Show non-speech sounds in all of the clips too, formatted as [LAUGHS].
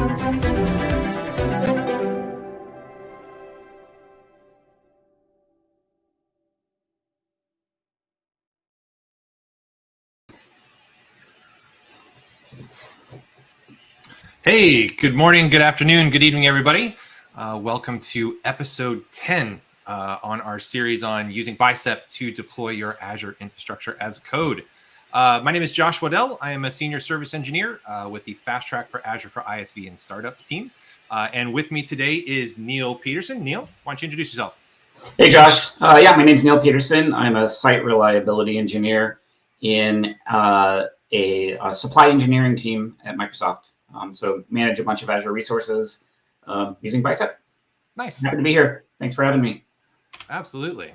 Hey, good morning, good afternoon, good evening, everybody. Uh, welcome to episode 10 uh, on our series on using Bicep to deploy your Azure infrastructure as code. Uh, my name is Josh Waddell. I am a senior service engineer uh, with the Fast Track for Azure for ISV and Startups team. Uh, and with me today is Neil Peterson. Neil, why don't you introduce yourself? Hey, Josh. Uh, yeah, my name is Neil Peterson. I'm a site reliability engineer in a, a supply engineering team at Microsoft. Um, so manage a bunch of Azure resources um, using Bicep. Nice. Happy to be here. Thanks for having me. Absolutely.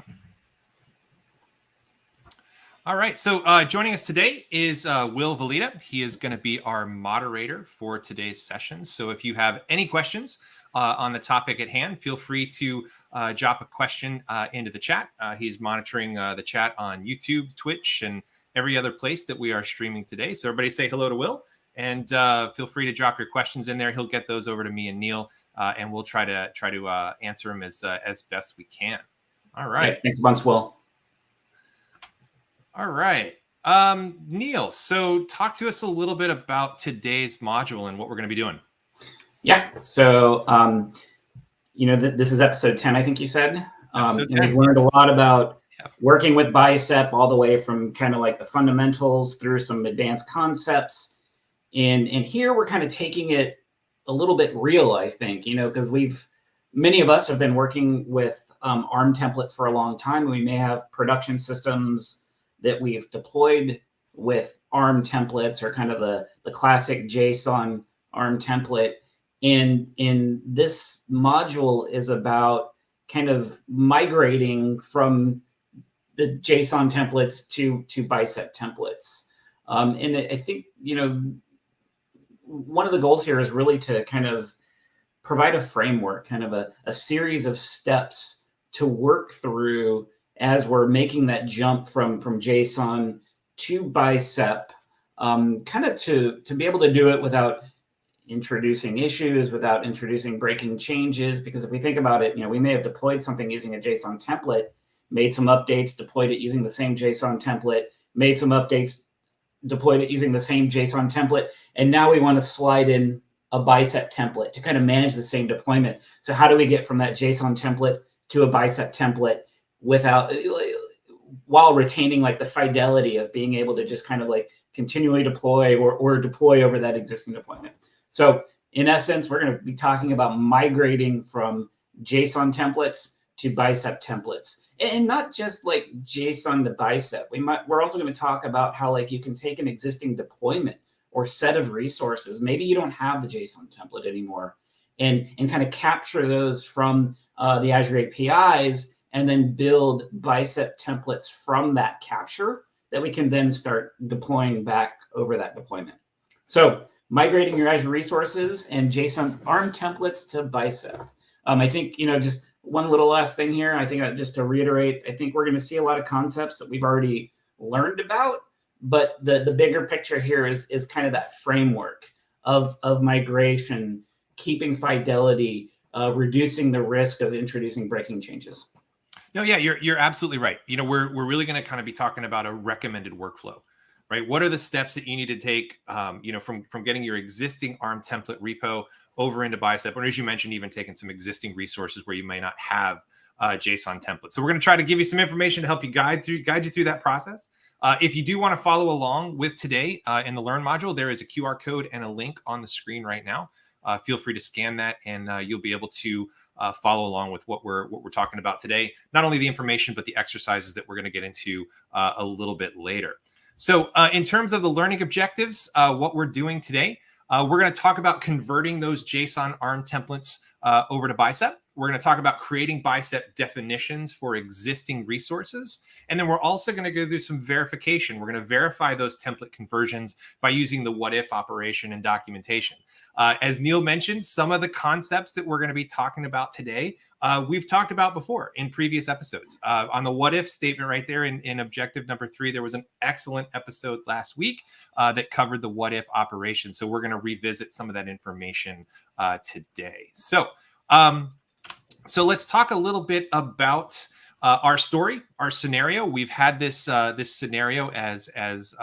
All right. So uh, joining us today is uh, Will Velida. He is going to be our moderator for today's session. So if you have any questions uh, on the topic at hand, feel free to uh, drop a question uh, into the chat. Uh, he's monitoring the chat on YouTube, Twitch, and every other place that we are streaming today. So everybody say hello to Will. And feel free to drop your questions in there. He'll get those over to me and Neil, and we'll try to try to answer them as as best we can. All right. Yeah, thanks a bunch, Will. All right. Um, Neil, so talk to us a little bit about today's module and what we're going to be doing. Yeah. So, um, you know, th this is episode 10, I think you said. Um, and we've learned a lot about working with Bicep all the way from kind of like the fundamentals through some advanced concepts and, and here we're kind of taking it a little bit real, I think, you know, because we've, many of us have been working with um, ARM templates for a long time. We may have production systems that we've deployed with ARM templates or kind of the, the classic JSON ARM template. And in this module is about kind of migrating from the JSON templates to, to bicep templates. Um, and I think, you know, one of the goals here is really to kind of provide a framework, kind of a, a series of steps to work through as we're making that jump from, from JSON to Bicep, um, kind of to, to be able to do it without introducing issues, without introducing breaking changes. Because if we think about it, you know, we may have deployed something using a JSON template, made some updates, deployed it using the same JSON template, made some updates, deployed it using the same JSON template. And now we want to slide in a bicep template to kind of manage the same deployment. So how do we get from that JSON template to a bicep template without, while retaining like the fidelity of being able to just kind of like continually deploy or, or deploy over that existing deployment. So in essence, we're going to be talking about migrating from JSON templates to bicep templates and not just like JSON to bicep. We might, we're also going to talk about how like you can take an existing deployment or set of resources. Maybe you don't have the JSON template anymore and, and kind of capture those from uh, the Azure APIs and then build bicep templates from that capture that we can then start deploying back over that deployment. So migrating your Azure resources and JSON ARM templates to bicep. Um, I think, you know, just one little last thing here. I think uh, just to reiterate, I think we're going to see a lot of concepts that we've already learned about, but the the bigger picture here is is kind of that framework of of migration, keeping fidelity, uh, reducing the risk of introducing breaking changes. No, yeah, you're you're absolutely right. You know, we're we're really going to kind of be talking about a recommended workflow, right? What are the steps that you need to take, um, you know, from from getting your existing ARM template repo over into Bicep, or as you mentioned, even taking some existing resources where you may not have uh, JSON templates. So we're going to try to give you some information to help you guide through guide you through that process. Uh, if you do want to follow along with today uh, in the Learn module, there is a QR code and a link on the screen right now. Uh, feel free to scan that, and uh, you'll be able to uh, follow along with what we're what we're talking about today. Not only the information, but the exercises that we're going to get into a little bit later. So, in terms of the learning objectives, what we're doing today uh, we're going to talk about converting those JSON ARM templates uh, over to Bicep. We're going to talk about creating Bicep definitions for existing resources. And then we're also going to go through some verification. We're going to verify those template conversions by using the what if operation and documentation. Uh, as Neil mentioned, some of the concepts that we're going to be talking about today, uh, we've talked about before in previous episodes. Uh, on the what if statement right there in, in objective number three, there was an excellent episode last week uh, that covered the what if operation. So we're going to revisit some of that information uh, today. So, um, so let's talk a little bit about uh, our story, our scenario. We've had this this scenario as as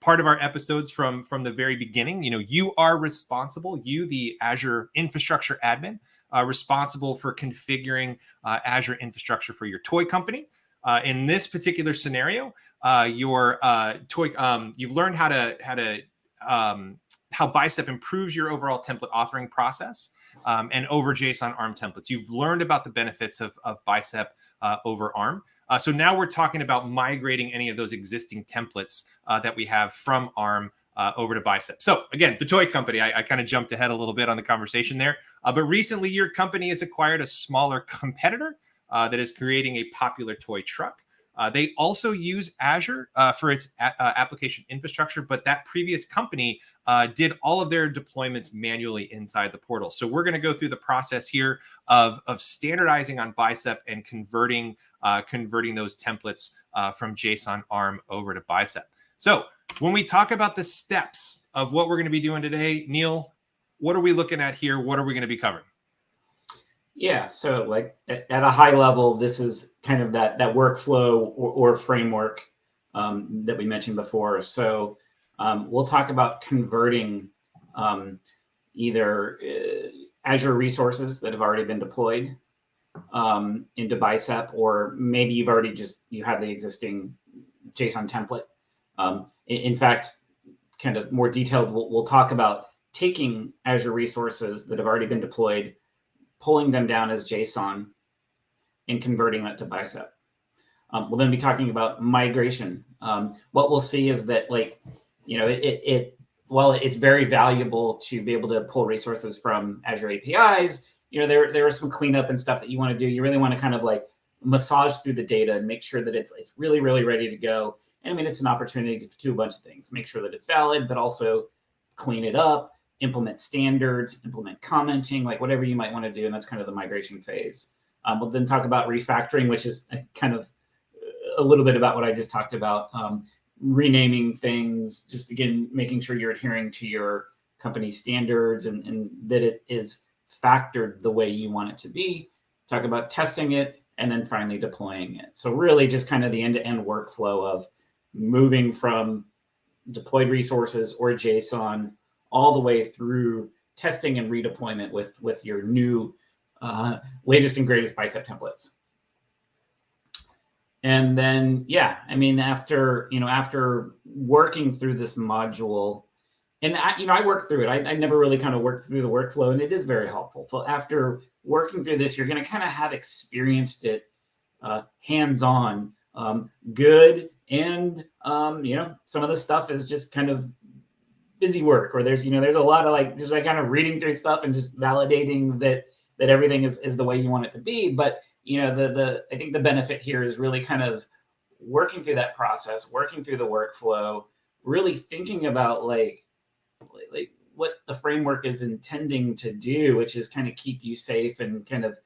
part of our episodes from from the very beginning. You know, you are responsible. You, the Azure infrastructure admin, uh, responsible for configuring uh, Azure infrastructure for your toy company. Uh, in this particular scenario, uh, your uh, toy um, you've learned how to how to um, how Bicep improves your overall template authoring process um, and over JSON ARM templates. You've learned about the benefits of, of Bicep uh, over ARM. Uh, so now we're talking about migrating any of those existing templates uh, that we have from ARM uh, over to Bicep. So again, the toy company, I, I kind of jumped ahead a little bit on the conversation there. Uh, but recently, your company has acquired a smaller [LAUGHS] competitor uh, that is creating a popular toy truck. Uh, they also use Azure for its application infrastructure, but that previous company did all of their deployments manually inside the portal. So we're going to go through the process here of, of standardizing on Bicep and converting uh, converting those templates uh, from JSON ARM over to Bicep. So when we talk about the steps of what we're going to be doing today, Neil, what are we looking at here? What are we going to be covering? Yeah, so like at, a high level, this is kind of that that workflow or, or framework um, that we mentioned before. So um, we'll talk about converting um, either uh, Azure resources that have already been deployed um, into Bicep, or maybe you've already just you have the existing JSON template. Um, in, in, fact, kind of more detailed, we'll, we'll talk about taking Azure resources that have already been deployed pulling them down as JSON and converting that to bicep. Um, we'll then be talking about migration. Um, what we'll see is that like, you know, it, it, while it's very valuable to be able to pull resources from Azure APIs, you know, there, there are some cleanup and stuff that you want to do. You really want to kind of like massage through the data and make sure that it's, it's really, really ready to go. And I mean, it's an opportunity to do a bunch of things, make sure that it's valid, but also clean it up, implement standards, implement commenting, like whatever you might want to do. And that's kind of the migration phase. Um, we'll then talk about refactoring, which is kind of a little bit about what I just talked about. Um, renaming things, just again, making sure you're adhering to your company standards and, and that it is factored the way you want it to be. Talk about testing it and then finally deploying it. So really just kind of the end-to-end -end workflow of moving from deployed resources or JSON all the way through testing and redeployment with, with your new uh, latest and greatest bicep templates. And then, yeah, I mean, after, you know, after working through this module, and I, you know, I worked through it. I, I never really kind of worked through the workflow and it is very helpful. So after working through this, you're going to kind of have experienced it uh, hands-on, um, good. And, um, you know, some of the stuff is just kind of busy work or there's you know there's a lot of like just like kind of reading through stuff and just validating that that everything is, is the way you want it to be but you know the the i think the benefit here is really kind of working through that process working through the workflow really thinking about like like what the framework is intending to do which is kind of keep you safe and kind of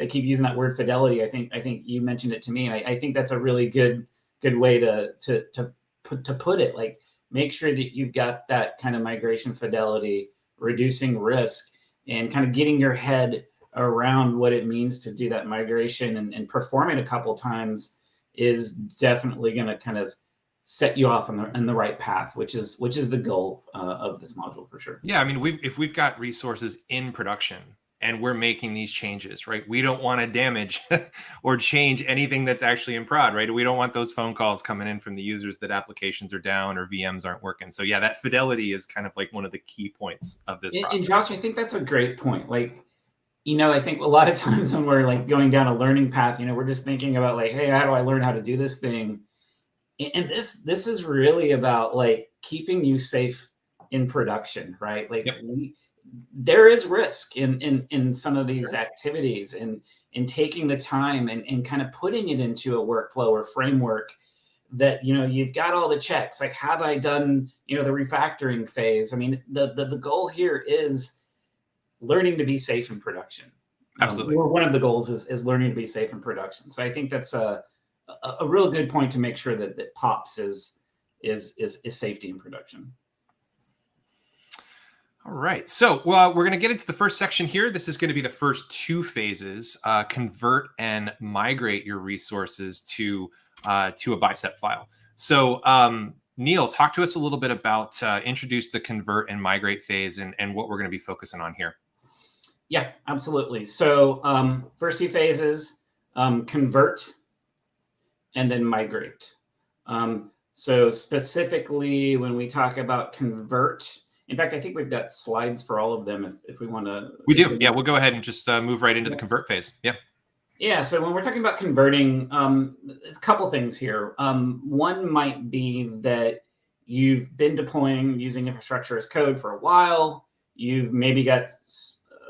I keep using that word fidelity i think i think you mentioned it to me I, I think that's a really good good way to to to put to put it. Like make sure that you've got that kind of migration fidelity, reducing risk, and kind of getting your head around what it means to do that migration and, and perform it a couple times is definitely going to kind of set you off on the, on the right path, which is which is the goal uh, of this module for sure. Yeah, I mean, we if we've got resources in production and we're making these changes, right? We don't want to damage [LAUGHS] or change anything that's actually in prod, right? We don't want those phone calls coming in from the users that applications are down or VMs aren't working. So yeah, that fidelity is kind of like one of the key points of this. And, and Josh, I think that's a great point. Like, you know, I think a lot of [LAUGHS] times when we're like going down a learning path, you know, we're just thinking about like, hey, how do I learn how to do this thing? And this this is really about like keeping you safe in production, right? Like yep. we there is risk in in in some of these activities and in taking the time and, and kind of putting it into a workflow or framework that you know you've got all the checks. Like have i done you know the refactoring phase? I mean the the, the goal here is learning to be safe in production. Absolutely. um, one of the goals is, is learning to be safe in production. So i think that's a a, a real good point to make sure that that pops is is is, is safety in production all right, so well, we're going to get into the first section here. This is going to be the first two phases: uh, convert and migrate your resources to uh, to a bicep file. So, um, Neil, talk to us a little bit about uh, introduce the convert and migrate phase and, and what we're going to be focusing on here. Yeah, absolutely. So, um, first two phases: um, convert and then migrate. Um, so, specifically, when we talk about convert in fact, I think we've got slides for all of them if, if we want to. We do. Yeah, we'll go ahead and just uh, move right into yeah. the convert phase. Yeah. Yeah. So when we're talking about converting, um, a couple things here. Um, one might be that you've been deploying using infrastructure as code for a while. You've maybe got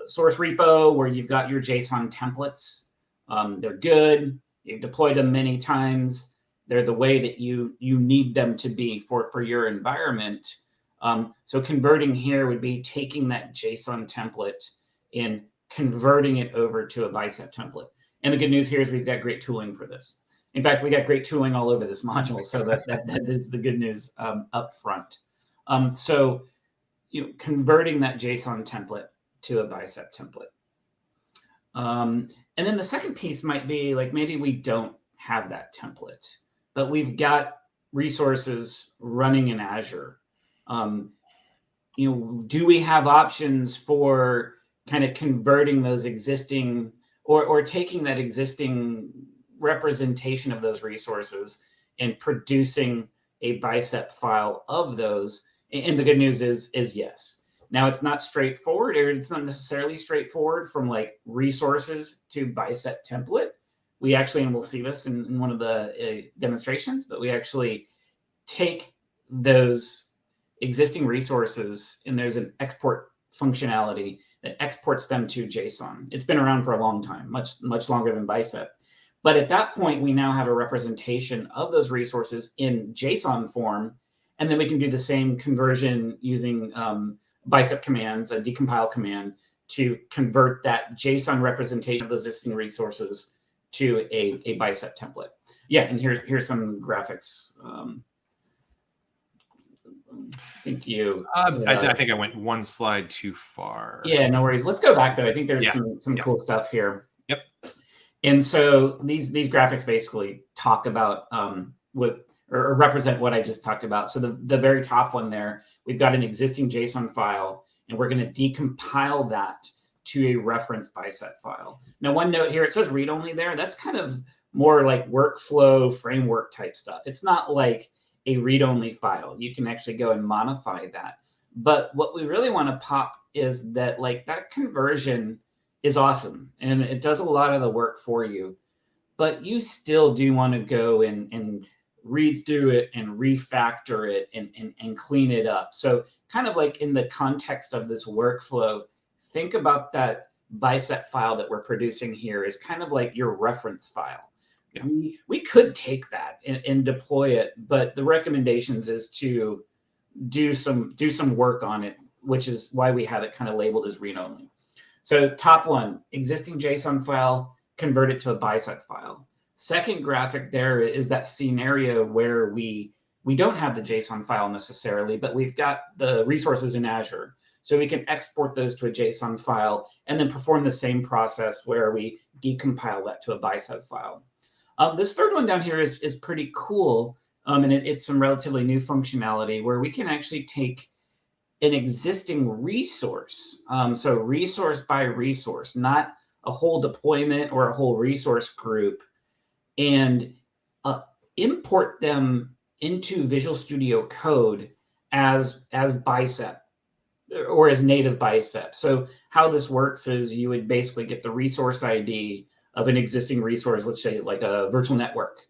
source repo where you've got your JSON templates. Um, they're good. You've deployed them many times. They're the way that you you need them to be for for your environment. Um, so converting here would be taking that JSON template and converting it over to a bicep template. And the good news here is we've got great tooling for this. In fact, we got great tooling all over this [LAUGHS] module. So that, that, that is the good news um, up front. Um, so you know, converting that JSON template to a bicep template. Um, and then the second piece might be like maybe we don't have that template, but we've got resources running in Azure um, you know, do we have options for kind of converting those existing or, or taking that existing representation of those resources and producing a bicep file of those? And the good news is, is yes. Now it's not straightforward or it's not necessarily straightforward from like resources to bicep template. We actually, and we'll see this in, in one of the uh, demonstrations, but we actually take those existing resources and there's an export functionality that exports them to JSON. It's been around for a long time, much, much longer than Bicep. But at that point, we now have a representation of those resources in JSON form. And then we can do the same conversion using um, Bicep commands, a decompile command, to convert that JSON representation of those existing resources to a, a Bicep template. Yeah, and here's, here's some graphics um, Thank you. Uh, I, I, think I went one slide too far. Yeah, no worries. Let's go back though. I think there's yeah. some some cool stuff here. Yep. And so these these graphics basically talk about um, what or, represent what I just talked about. So the the very top one there, we've got an existing JSON file, and we're going to decompile that to a reference bicep file. Now, one note here, it says read only there. That's kind of more like workflow framework type stuff. It's not like a read-only file. You can actually go and modify that. But what we really want to pop is that like that conversion is awesome and it does a lot of the work for you. But you still do want to go and, and read through it and refactor it and, and, and clean it up. So kind of like in the context of this workflow, think about that bicep file that we're producing here is kind of like your reference file. Yeah. We, we could take that and, and deploy it, but the recommendations is to do some do some work on it, which is why we have it kind of labeled as read only. So top one, existing JSON file, convert it to a bicep file. Second graphic there is that scenario where we we don't have the JSON file necessarily, but we've got the resources in Azure. So we can export those to a JSON file and then perform the same process where we decompile that to a bicep file. Um, this third one down here is, is pretty cool. Um, and it, it's some relatively new functionality where we can actually take an existing resource. Um, so resource by resource, not a whole deployment or a whole resource group and uh, import them into Visual Studio Code as, as Bicep or as native Bicep. So how this works is you would basically get the resource ID of an existing resource, let's say like a virtual network,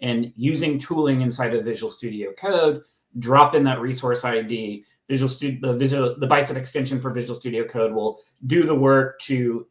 and using tooling inside of Visual Studio Code, drop in that resource ID. Visual Studio, the Visual, the Bicep extension for Visual Studio Code will do the work to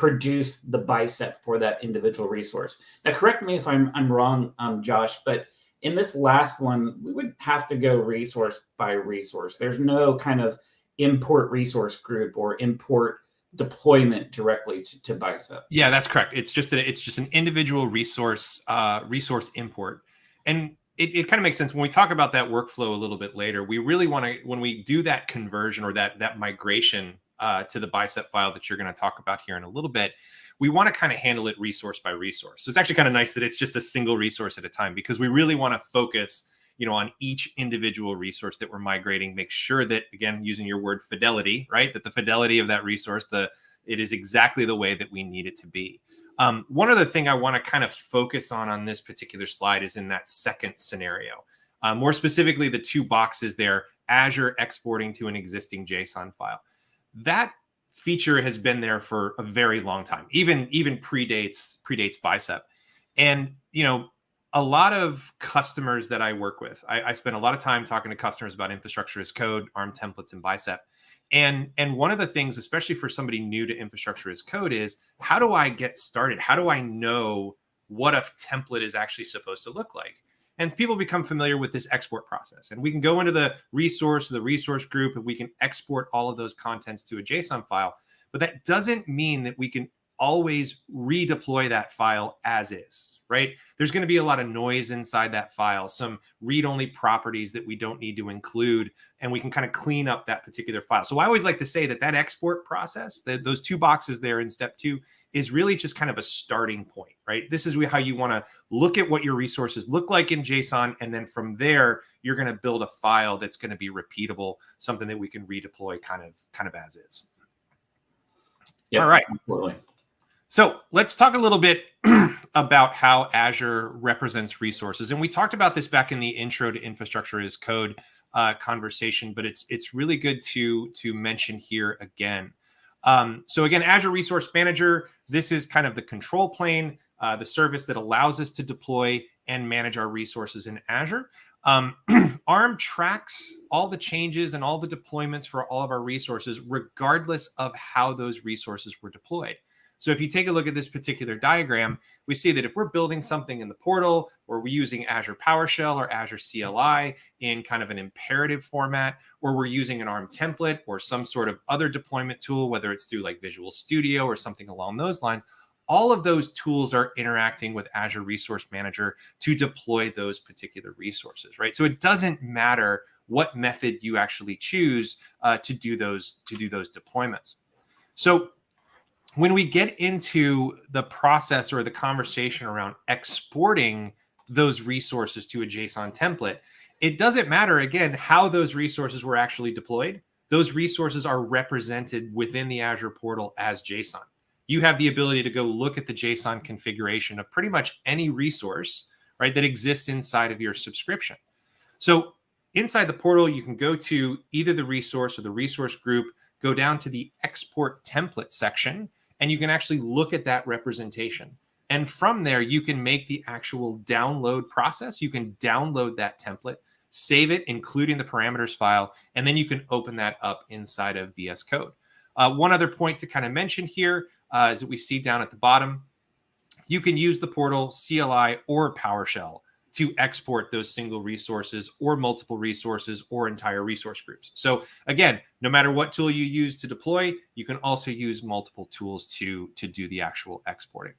produce the bicep for that individual resource. Now, correct me if I'm I'm wrong, um, Josh, but in this last one, we would have to go resource by resource. There's no kind of import resource group or import deployment directly to, to Bicep. Yeah, that's correct. It's just it's just an individual resource uh, resource import, and it, it kind of makes sense when we talk about that workflow a little bit later. We really want to when we do that conversion or that that migration uh, to the Bicep file that you're going to talk about here in a little bit. We want to kind of handle it resource by resource. So it's actually kind of nice that it's just a single resource at a time because we really want to focus you know, on each individual resource that we're migrating, make sure that, again, using your word fidelity, right, that the fidelity of that resource, the it is exactly the way that we need it to be. Um, one other thing I want to kind of focus on on this particular slide is in that second scenario. Uh, more specifically, the two boxes there, Azure exporting to an existing JSON file. That feature has been there for a very long time, even even predates predates Bicep. And you know, a lot of customers that I work with, I, I, spend a lot of time talking to customers about infrastructure as code, ARM templates, and Bicep. And and one of the things, especially for somebody new to infrastructure as code, is how do I get started? How do I know what a template is actually supposed to look like? And people become familiar with this export process. And we can go into the resource, the resource group, and we can export all of those contents to a JSON file. But that doesn't mean that we can always redeploy that file as is, right? There's going to be a lot of noise inside that file, some read-only properties that we don't need to include, and we can kind of clean up that particular file. So I always like to say that that export process, the, those two boxes there in step two, is really just kind of a starting point, right? This is how you want to look at what your resources look like in JSON. And then from there, you're going to build a file that's going to be repeatable, something that we can redeploy kind of, kind of as is. Yep, All right. Absolutely. So let's talk a little bit [CLEARS THROAT] about how Azure represents resources. And we talked about this back in the intro to infrastructure as code uh, conversation, but it's it's really good to to mention here again. Um, so again, Azure Resource Manager, this is kind of the control plane, uh, the service that allows us to deploy and manage our resources in Azure. Um, [CLEARS THROAT] ARM tracks all the changes and all the deployments for all of our resources, regardless of how those resources were deployed. So if you take a look at this particular diagram, we see that if we're building something in the portal or we're using Azure PowerShell or Azure CLI in kind of an imperative format, or we're using an ARM template or some sort of other deployment tool, whether it's through like Visual Studio or something along those lines, all of those tools are interacting with Azure Resource Manager to deploy those particular resources, right? So it doesn't matter what method you actually choose uh, to do those to do those deployments. So when we get into the process or the conversation around exporting those resources to a JSON template, it doesn't matter again how those resources were actually deployed. Those resources are represented within the Azure portal as JSON. You have the ability to go look at the JSON configuration of pretty much any resource, right, that exists inside of your subscription. So inside the portal, you can go to either the resource or the resource group, go down to the export template section, and you can actually look at that representation. And from there, you can make the actual download process. You can download that template, save it, including the parameters file, and then you can open that up inside of VS Code. Uh, one other point to kind of mention here uh, is that we see down at the bottom, you can use the portal, CLI, or PowerShell to export those single resources or multiple resources or entire resource groups. So again, no matter what tool you use to deploy, you can also use multiple tools to, to do the actual exporting.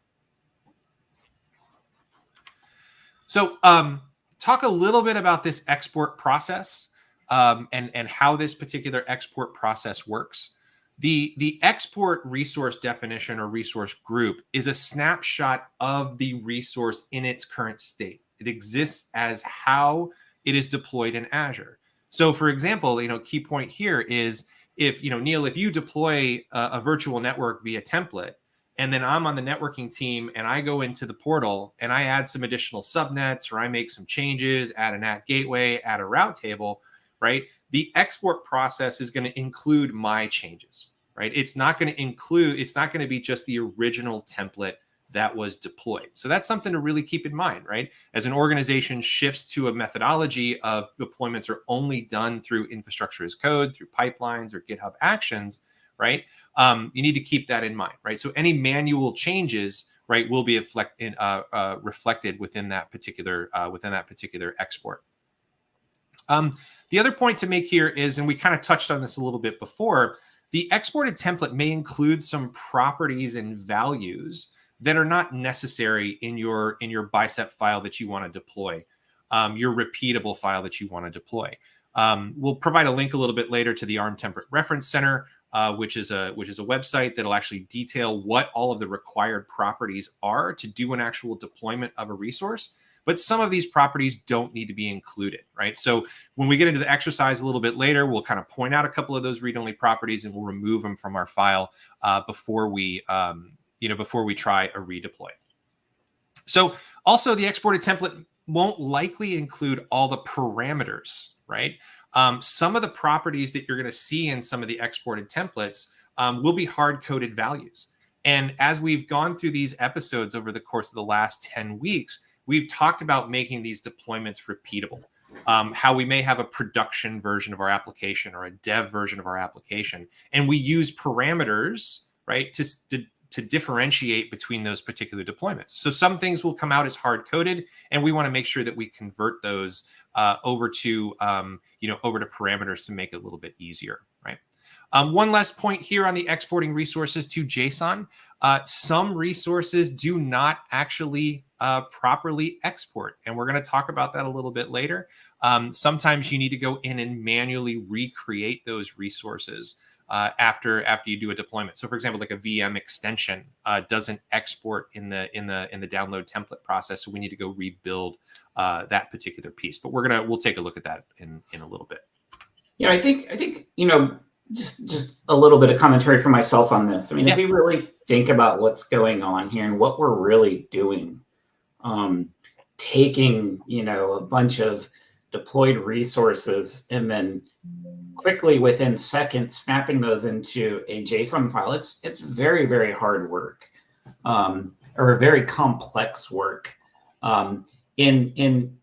So um, talk a little bit about this export process um, and, and how this particular export process works. The, the export resource definition or resource group is a snapshot of the resource in its current state. It exists as how it is deployed in Azure. So for example, you know, key point here is if, you know, Neil, if you deploy a, a virtual network via template, and then I'm on the networking team and I go into the portal and I add some additional subnets or I make some changes, add a NAT gateway, add a route table, right? The export process is going to include my changes, right? It's not going to include, it's not going to be just the original template that was deployed. So that's something to really keep in mind, right? As an organization shifts to a methodology of deployments are only done through infrastructure as code, through pipelines or GitHub actions, right? Um, you need to keep that in mind, right? So any manual changes, right, will be in, uh, uh, reflected within that particular uh, within that particular export. Um, the other point to make here is, and we kind of touched on this a little bit before, the exported template may include some properties and values that are not necessary in your in your bicep file that you want to deploy, um, your repeatable file that you want to deploy. Um, we'll provide a link a little bit later to the ARM Template Reference Center, uh, which is a which is a website that'll actually detail what all of the required properties are to do an actual deployment of a resource. But some of these properties don't need to be included, right? So when we get into the exercise a little bit later, we'll kind of point out a couple of those read-only properties and we'll remove them from our file uh, before we um, you know, before we try a redeploy. So also the exported template won't likely include all the parameters, right? Um, some of the properties that you're going to see in some of the exported templates um, will be hard-coded values. And as we've gone through these episodes over the course of the last 10 weeks, we've talked about making these deployments repeatable. Um, how we may have a production version of our application or a dev version of our application, and we use parameters, right, to, to to differentiate between those particular deployments. So some things will come out as hard coded, and we want to make sure that we convert those uh, over to um, you know over to parameters to make it a little bit easier, right? Um, one last point here on the exporting resources to JSON. Uh, some resources do not actually uh, properly export, and we're going to talk about that a little bit later. Um, sometimes you need to go in and manually recreate those resources uh, after after you do a deployment. So, for example, like a VM extension uh, doesn't export in the in the in the download template process, so we need to go rebuild uh, that particular piece. But we're gonna we'll take a look at that in in a little bit. Yeah, I think I think you know just just a little bit of commentary for myself on this. I mean, yeah. if we really think about what's going on here and what we're really doing, um, taking you know a bunch of deployed resources and then quickly within seconds snapping those into a JSON file. It's it's very very hard work, um, or very complex work. Um, in in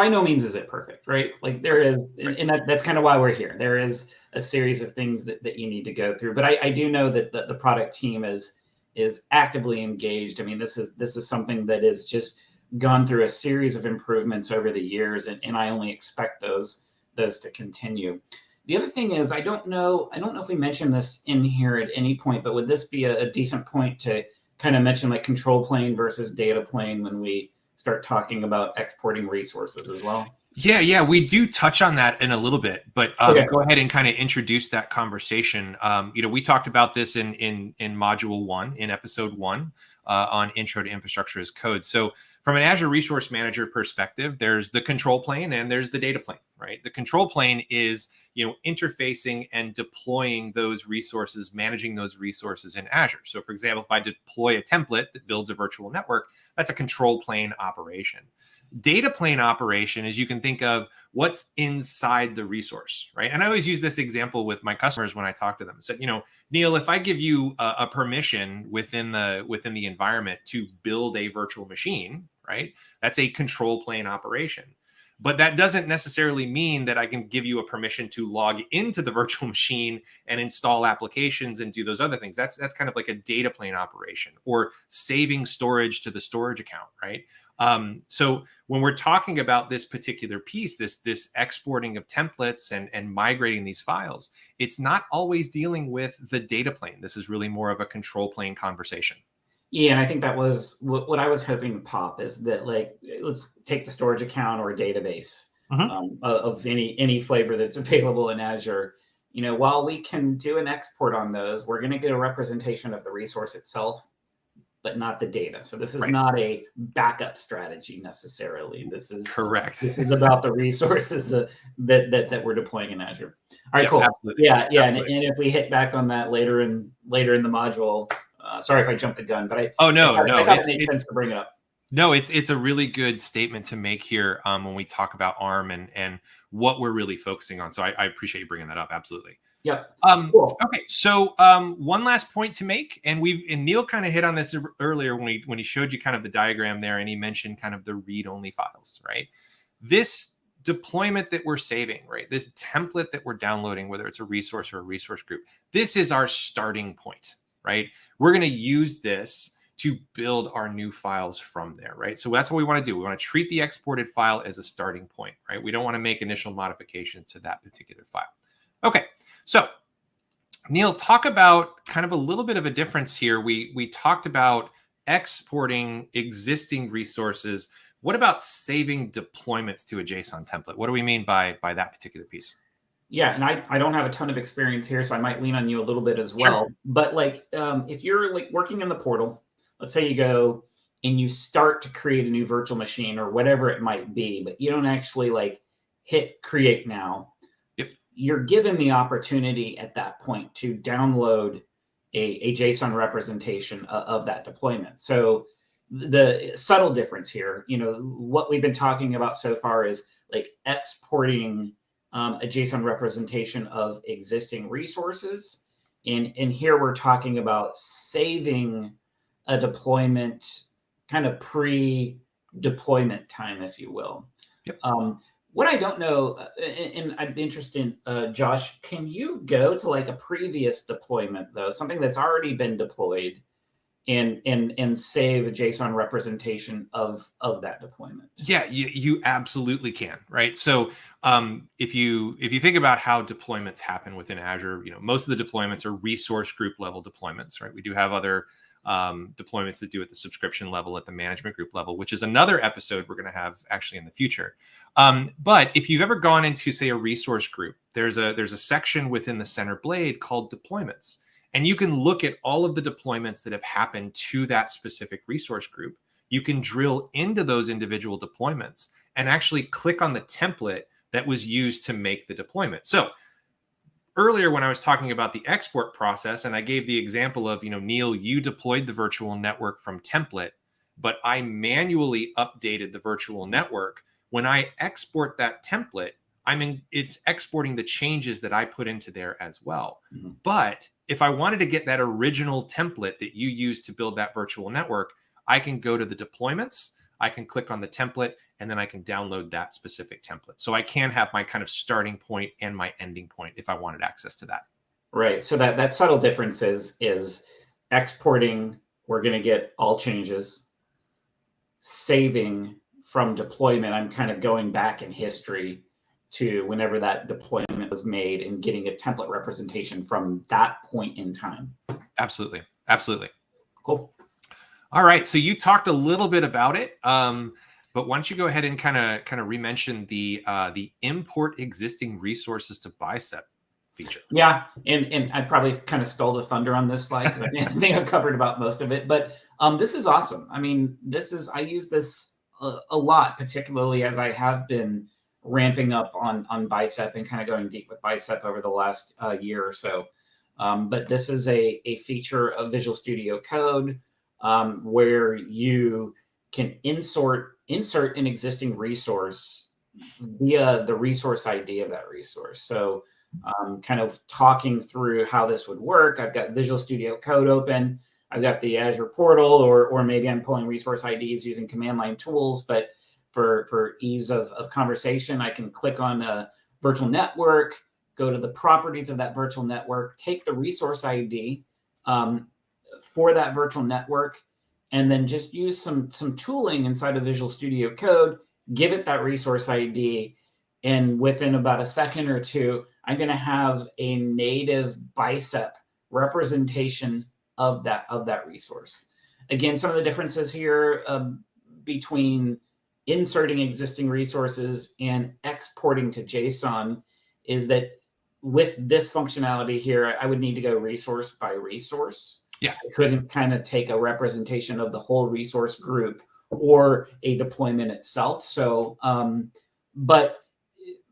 by no means is it perfect, right? Like there is, and that, that's kind of why we're here. There is a series of things that, that you need to go through. But I, I do know that the, the product team is is actively engaged. I mean, this is this is something that is just gone through a series of improvements over the years, and, and I only expect those those to continue. The other thing is, I don't know, I don't know if we mentioned this in here at any point, but would this be a, a decent point to kind of mention like control plane versus data plane when we start talking about exporting resources as well? Yeah, yeah, we do touch on that in a little bit, but um, okay. go ahead and kind of introduce that conversation. Um, you know, we talked about this in in in module one, in episode one, uh, on intro to infrastructure as code. So from an Azure Resource Manager perspective, there's the control plane and there's the data plane, right? The control plane is, you know, interfacing and deploying those resources, managing those resources in Azure. So for example, if I deploy a template that builds a virtual network, that's a control plane operation. Data plane operation is you can think of what's inside the resource, right? And I always use this example with my customers when I talk to them. So, you know, Neil, if I give you a, a permission within the within the environment to build a virtual machine, right? That's a control plane operation. But that doesn't necessarily mean that I can give you a permission to log into the [LAUGHS] virtual machine and install applications and do those other things. That's that's kind of like a data plane operation or saving storage to the storage account, right? Um, so when we're talking about this particular piece, this this exporting of templates and and migrating these files, it's not always dealing with the data plane. This is really more of a control plane conversation. Yeah, and I think that was what, what I was hoping to pop is that like let's take the storage account or database mm-hmm. um, of any any flavor that's [LAUGHS] available in Azure. You know, while we can do an export on those, we're going to get a representation of the resource itself, but not the data. So this is right. not a backup strategy necessarily. This is correct. This is about the resources that that that, we're deploying in Azure. All right, yeah, cool. Absolutely. Yeah, yeah, and, and if we hit back on that later in later in the module, uh, sorry if I jumped the gun, but I oh no I, no I thought it made sense to bring it up. No, it's it's a really good statement to make here um, when we talk about ARM and and what we're really focusing on. So I, I appreciate you bringing that up. Absolutely. Yep. Um, cool. Okay. So um, one last point to make, and we've and Neil kind of hit on this earlier when he when he showed you kind of the diagram there, and he mentioned kind of the read-only files, right? This deployment that we're saving, right? This template that we're downloading, whether it's a resource or a resource group, this is our starting point, right? We're going to use this to build our new files from there, right? So that's what we want to do. We want to treat the exported file as a starting point, right? We don't want to make initial modifications to that particular file. Okay, so Neil, talk about kind of a little bit of a difference here. We we talked about exporting existing resources. What about saving deployments to a JSON template? What do we mean by by that particular piece? Yeah, and I, I don't have a ton of experience here, so I might lean on you a little bit as well. Sure. But like, um, if you're like working in the portal, let's say you go and you start to create a new virtual machine or whatever it might be, but you don't actually like hit create now. You're given the opportunity at that point to download a, a JSON representation of, of that deployment. So the subtle difference here, you know, what we've been talking about so far is like exporting um, a JSON representation of existing resources. And, and here we're talking about saving a deployment kind of pre-deployment time, if you will. Yep. Um, what I don't know, uh, and, I'd be interested, uh, Josh, can you go to like a previous deployment though, something that's already been deployed and and and save a JSON representation of of that deployment. Yeah, you, you absolutely can, right? So um, if you if you think about how deployments happen within Azure, you know most of the deployments are resource group level deployments, right? We do have other um, deployments that do at the subscription level, at the management group level, which is another episode we're going to have actually in the future. Um, but if you've ever gone into say a resource group, there's a there's a section within the center blade called deployments and you can look at all of the deployments that have happened to that specific resource group. You can drill into those individual deployments and actually click on the template that was used to make the deployment. So earlier when I was talking about the export process and I gave the example of, you know, Neil, you deployed the virtual network from template, but I manually updated the virtual network. When I export that template, I mean, it's exporting the changes that I put into there as well. Mm -hmm. But if I wanted to get that original template that you used to build that virtual network, I can go to the deployments, I can click on the template, and then I can download that specific template. So I can have my kind of starting point and my ending point if I wanted access to that. Right. So that, that subtle difference is, is exporting, we're going to get all changes, saving from deployment, I'm kind of going back in history to whenever that deployment was made and getting a template representation from that point in time. Absolutely. Absolutely. Cool. All right. So you talked a little bit about it. Um, but why don't you go ahead and kind of kind of remention the uh, the import existing resources to bicep feature? Yeah, and and I probably kind of stole the thunder on this slide. I think I've covered about most of it, but um, this is awesome. I mean, this is I use this a, a lot, particularly as I have been ramping up on on bicep and kind of going deep with bicep over the last uh, year or so. Um, but this is a, a feature of Visual Studio Code um, where you can insert insert an existing resource via the resource ID of that resource. So um, kind of talking through how this would work. I've got Visual Studio Code open. I've got the Azure portal, or, or maybe I'm pulling resource IDs using command line tools, but for, for ease of, of conversation, I can click on a virtual network, go to the properties of that virtual network, take the resource ID um, for that virtual network, and then just use some, some tooling inside of Visual Studio Code, give it that resource ID, and within about a second or two, I'm going to have a native bicep representation of that of that resource. Again, some of the differences here um, between inserting existing resources and exporting to JSON is that with this functionality here, I would need to go resource by resource. Yeah. I couldn't kind of take a representation of the whole resource group or a deployment itself. So, um, but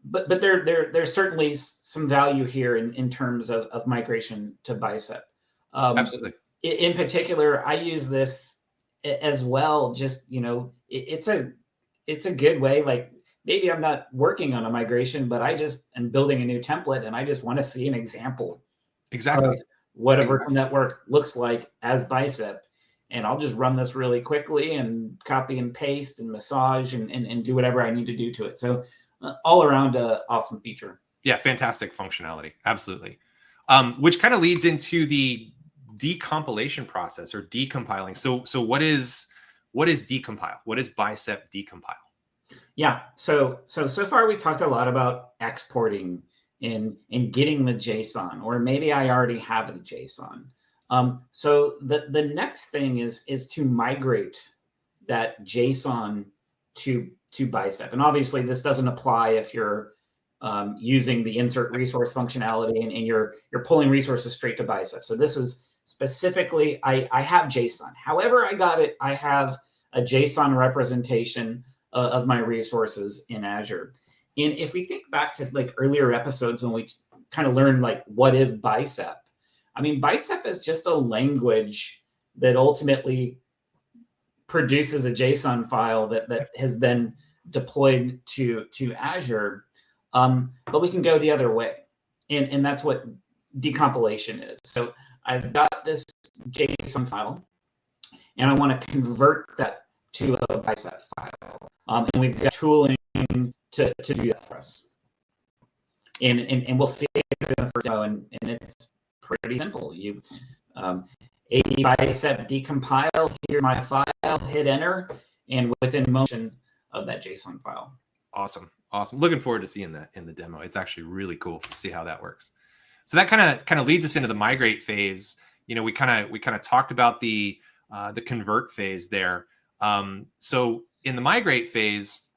but but there there there's certainly some value here in in terms of of migration to Bicep. Um, Absolutely. In particular, I use this as well. Just you know, it, it's a it's a good way. Like maybe I'm not working on a migration, but I just am building a new template and I just want to see an example. Exactly. What a virtual network looks like as Bicep. And I'll just run this really quickly and copy and paste and massage and, and, and do whatever I need to do to it. So uh, all around a awesome feature. Yeah, fantastic functionality. Absolutely. Um, which kind of leads into the decompilation process or decompiling. So, so what is what is decompile? What is bicep decompile? Yeah. So so so far we talked a lot about exporting and in getting the JSON, or maybe I already have the JSON. Um, so the the next thing is is to migrate that JSON to to Bicep, and obviously this doesn't apply if you're um, using the insert resource functionality and, and, you're you're pulling resources straight to Bicep. So this is specifically I I have JSON. However, I got it. I have a JSON representation uh, of my resources in Azure. And if we think back to like earlier episodes when we kind of learned like what is Bicep, I mean, Bicep is just a language that ultimately produces a JSON file that, that has then deployed to, to Azure. Um, but we can go the other way. And, and that's what decompilation is. So I've got this JSON file and I want to convert that to a bicep file. Um, and we've got tooling to, to do that for us. And, and, and we'll see it in the first demo, and, and it's pretty simple. You um, a bicep decompile, here's my file, hit enter, and within motion of that JSON file. Awesome. Awesome. Looking forward to seeing that in the demo. It's actually really cool to see how that works. So that kind of kind of leads us into the migrate phase. You know, we kind of we kind of talked about the uh, the convert phase there. Um, so in the migrate phase,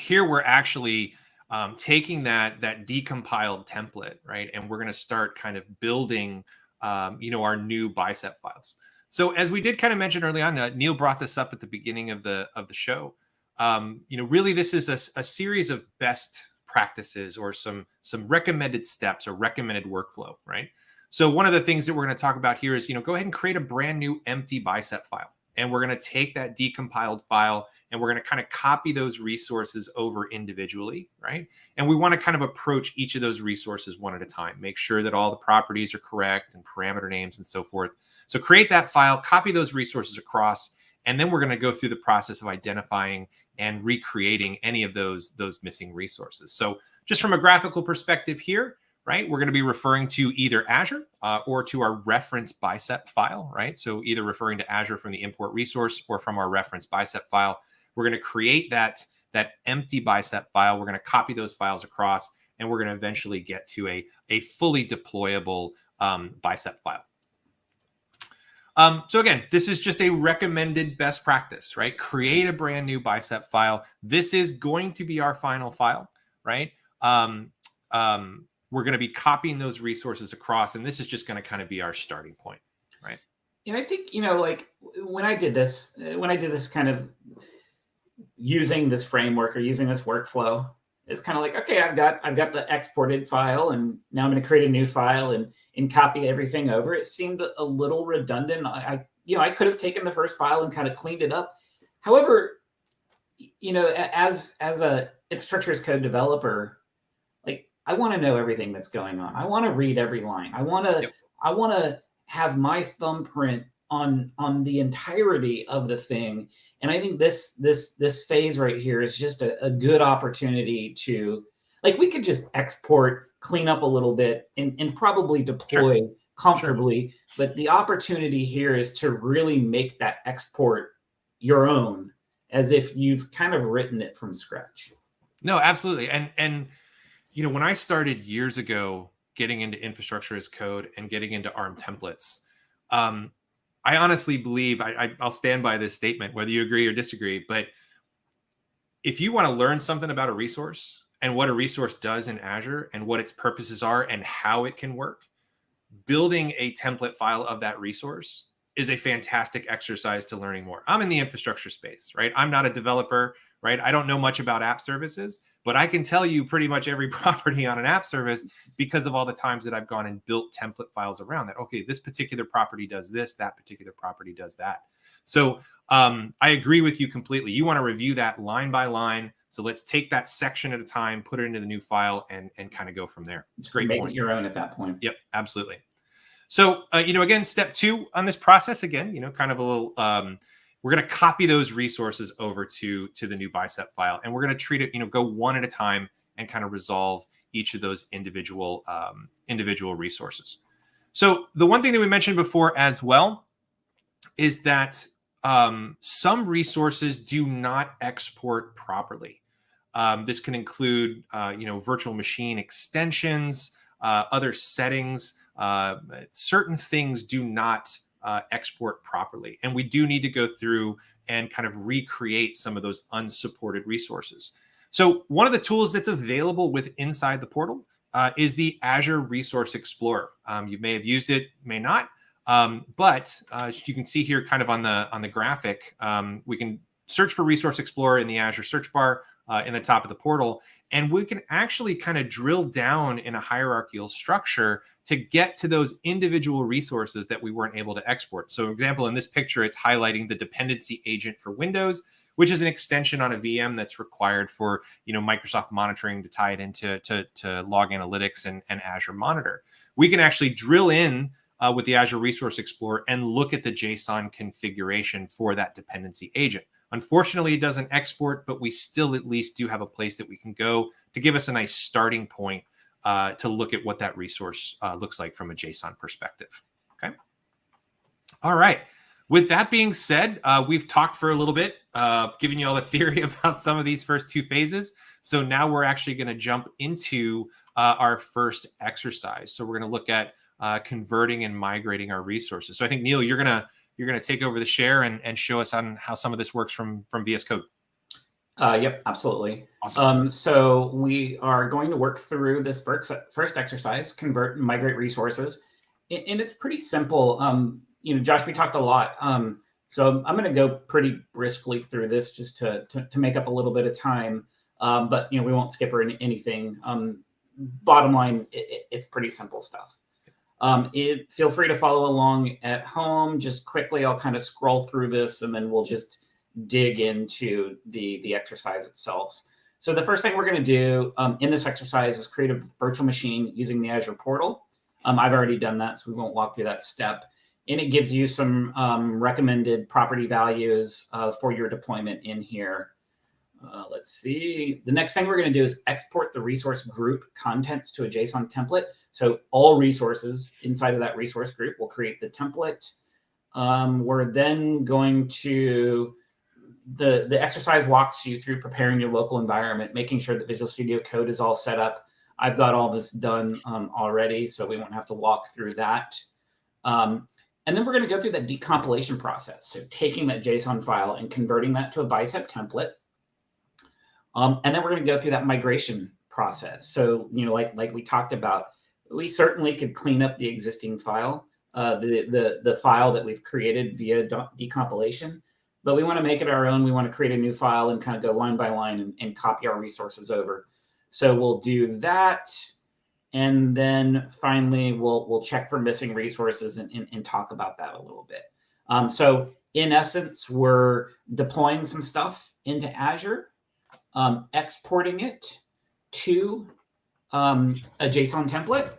here we're actually um, taking that that decompiled template, right, and we're going to start kind of building, um, you know, our new bicep files. So as we did kind of mention early on, uh, Neil brought this up at the beginning of the of the show. Um, you know, really, this is a, a series of best practices or some some recommended steps or recommended workflow, right? So one of the things that we're going to talk about here is, you know, go ahead and create a brand new empty bicep file. And we're going to take that decompiled file and we're going to kind of copy those resources over individually, right? And we want to kind of approach each of those resources one at a time, make sure that all the properties are correct and parameter names and so forth. So create that file, copy those resources across, and then we're going to go through the process of identifying and recreating any of those, those missing resources. So just from a graphical perspective here, right? We're going to be referring to either Azure uh, or to our reference bicep file, right? So either referring to Azure from the import resource or from our reference bicep file. We're going to create that, that empty bicep file. We're going to copy those files across, and we're going to eventually get to a, a fully deployable um, bicep file. Um, so again, this is just a recommended best practice, right? Create a brand new bicep file. This is going to be our final file, right? Um, um, we're going to be copying those resources across, and this is just going to kind of be our starting point, right? And I think, you know, like when I did this, when I did this kind of using this framework or using this workflow, it's kind of like, okay, I've got, I've got the exported file and now I'm going to create a new file and, and copy everything over. It seemed a little redundant. I, I you know, I could have taken the first file and kind of cleaned it up. However, you know, as, as a infrastructure as code developer, I want to know everything that's going on. I want to read every line. I want to, yep. I want to have my thumbprint on, on the entirety of the thing. And I think this, this, this phase right here is just a, a good opportunity to, like, we could just export, clean up a little bit and, and probably deploy sure. comfortably. Sure. But the opportunity here is to really make that export your own as if you've kind of written it from scratch. No, absolutely. And, and, you know, when I started years ago getting into infrastructure as code and getting into ARM templates, um, I honestly believe I, I, I'll stand by this statement, whether you agree or disagree. But if you want to learn something about a resource and what a resource does in Azure and what its purposes are and how it can work, building a template file of that resource is a fantastic exercise to learning more. I'm in the infrastructure space, right? I'm not a developer, right? I don't know much about app services, but I can tell you pretty much every [LAUGHS] property on an app service because of all the times that I've gone and built template files around that. Okay, this particular property does this, that particular property does that. So um, I agree with you completely. You want to review that line by line. So let's take that section at a time, put it into the new file, and and kind of go from there. It's great. Make point. it your own at that point. Yep, absolutely. So uh, you know, again, step two on this process, again, you know, kind of a little um, we're going to copy those resources over to, to the new bicep file. And we're going to treat it, you know, go one at a time and kind of resolve each of those individual, um, individual resources. So the one thing that we mentioned before as well is that um, some resources do not export properly. Um, this can include, uh, you know, virtual machine extensions, uh, other settings. Uh, certain things do not uh, export properly, and we do need to go through and kind of recreate some of those unsupported resources. So one of the tools that's available with inside the portal uh, is the Azure Resource Explorer. Um, you may have used it, may not, um, but uh, you can see here kind of on the on the graphic, um, we can search for Resource Explorer in the Azure search bar uh, in the top of the portal, and we can actually kind of drill down in a hierarchical structure to get to those individual resources that we weren't able to export. So, example, in this picture, it's highlighting the dependency agent for Windows which is an extension on a VM that's required for you know Microsoft monitoring to tie it into to, to log analytics and, and Azure Monitor. We can actually drill in uh, with the Azure Resource Explorer and look at the JSON configuration for that dependency agent. Unfortunately, it doesn't export, but we still at least do have a place that we can go to give us a nice starting point uh, to look at what that resource uh, looks like from a JSON perspective. Okay. All right. With that being said, uh, we've talked for a little bit, uh, giving you all the [LAUGHS] theory about some of these first two phases. So now we're actually going to jump into uh, our first exercise. So we're going to look at uh, converting and migrating our resources. So I think Neil, you're gonna you're gonna take over the share and, and show us on how some of this works from from VS Code. Uh, yep, absolutely. Awesome. Um, so we are going to work through this first, exercise, convert and migrate resources. And it's pretty simple. Um, you know, Josh, we talked a lot. Um, so I'm going to go pretty briskly through this just to, to, to make up a little bit of time. Um, but, you know, we won't skip or anything. Um, bottom line, it, it's pretty simple stuff. Um, it, feel free to follow along at home. Just quickly, I'll kind of scroll through this and then we'll just dig into the, the exercise itself. So the first thing we're going to do um, in this exercise is create a virtual machine using the Azure portal. Um, I've already done that, so we won't walk through that step and it gives you some um, recommended property values uh, for your deployment in here. Uh, let's see. The next thing we're going to do is export the resource group contents to a JSON template. So all resources inside of that resource group will create the template. Um, we're then going to, the, the exercise walks you through preparing your local environment, making sure that Visual Studio Code is all set up. I've got all this done um, already, so we won't have to walk through that. Um, and then we're going to go through that decompilation process. So taking that JSON file and converting that to a bicep template. Um, and then we're going to go through that migration process. So, you know, like, like we talked about, we certainly could clean up the existing file, uh, the, the, the file that we've created via decompilation, but we want to make it our own. We want to create a new file and kind of go line by line and, and copy our resources over. So we'll do that. And then finally, we'll, we'll check for missing resources and, and, and talk about that a little bit. Um, so in essence, we're deploying some stuff into Azure, um, exporting it to um, a JSON template,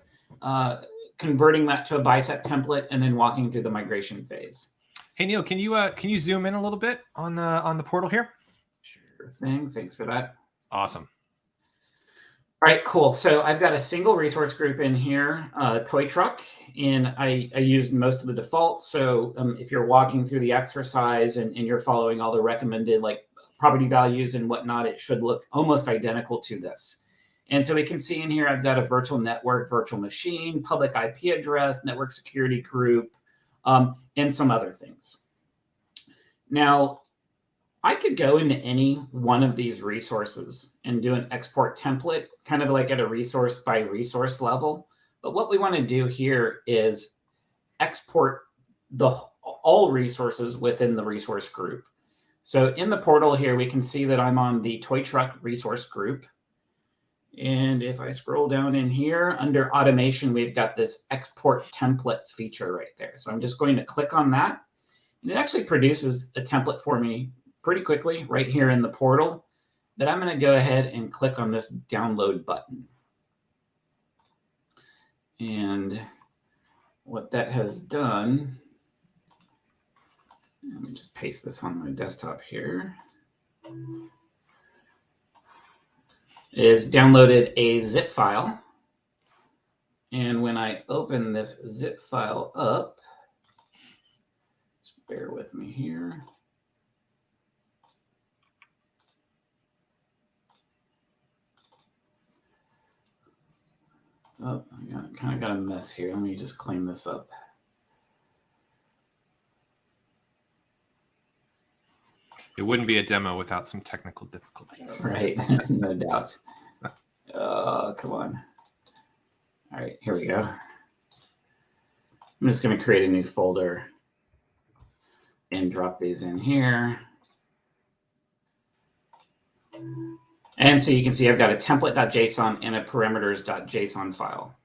uh, converting that to a bicep template, and then walking through the migration phase. Hey Neil, can you uh, can you zoom in a little bit on uh, on the portal here? Sure thing. Thanks for that. Awesome. All right, cool. So I've got a single resource group in here, uh, toy truck, and I, I used most of the defaults. So um, if you're walking through the exercise and, and you're following all the recommended like property values and whatnot, it should look almost identical to this. And so we can see in here, I've got a virtual network, virtual machine, public IP address, network security group, um, and some other things. Now, I could go into any one of these resources and do an export template, kind of like at a resource by resource level. But what we want to do here is export the all resources within the resource group. So in the portal here, we can see that I'm on the toy truck resource group. And if I scroll down in here under automation, we've got this export template feature right there. So I'm just going to click on that. And it actually produces a template for me pretty quickly right here in the portal that I'm going to go ahead and click on this download button. And what that has done, let me just paste this on my desktop here, is downloaded a zip file. And when I open this zip file up, just bear with me here. Oh, I got, kind of got a mess here. Let me just clean this up. It wouldn't be a demo without some technical difficulties. Right, [LAUGHS] no doubt. Oh, come on. All right, here we go. I'm just going to create a new folder and drop these in here. And so you can see I've got a template.json and a parameters.json file.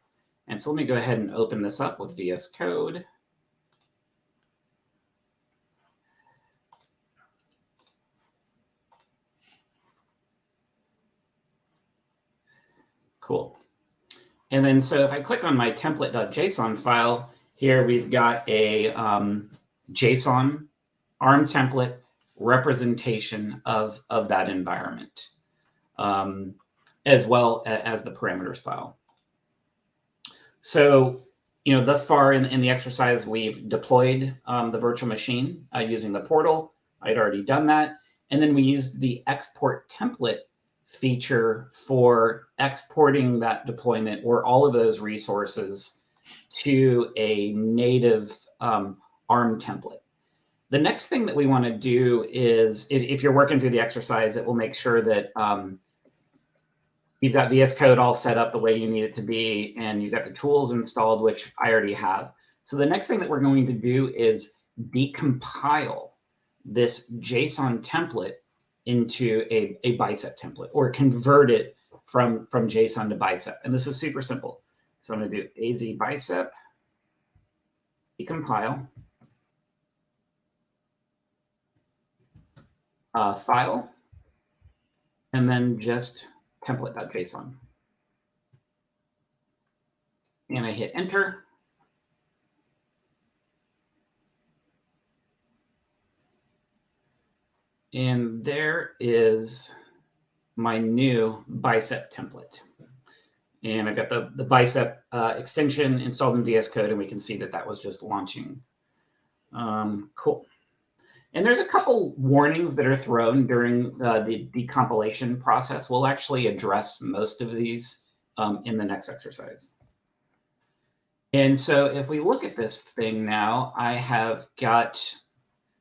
And so let me go ahead and open this up with VS Code. Cool. And then so if I click on my template.json file, here we've got a um, JSON ARM template representation of, of that environment, um, as well as the parameters file. So, you know, thus far in, in the exercise, we've deployed um, the virtual machine uh, using the portal. I'd already done that. And then we used the export template feature for exporting that deployment or all of those resources to a native um, ARM template. The next thing that we want to do is, if, if, you're working through the exercise, it will make sure that um, you've got VS Code all set up the way you need it to be, and you've got the tools installed, which I already have. So the next thing that we're going to do is decompile this JSON template into a, a bicep template or convert it from, from JSON to bicep. And this is super simple. So I'm going to do AZ bicep, decompile, uh, file, and then just template.json. And I hit enter. And there is my new bicep template. And I've got the, the bicep uh, extension installed in VS Code, and we can see that that was just launching. Um, cool. And there's a couple warnings that are thrown during uh, the decompilation process. We'll actually address most of these um, in the next exercise. And so if we look at this thing now, I have got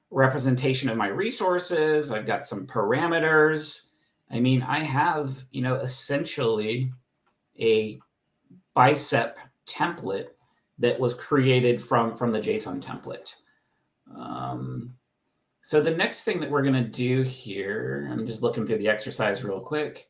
representation of my resources. I've got some parameters. I mean, I have, you know, essentially a bicep template that was created from, from the JSON template. Um, so the next thing that we're going to do here, I'm just looking through the exercise real quick.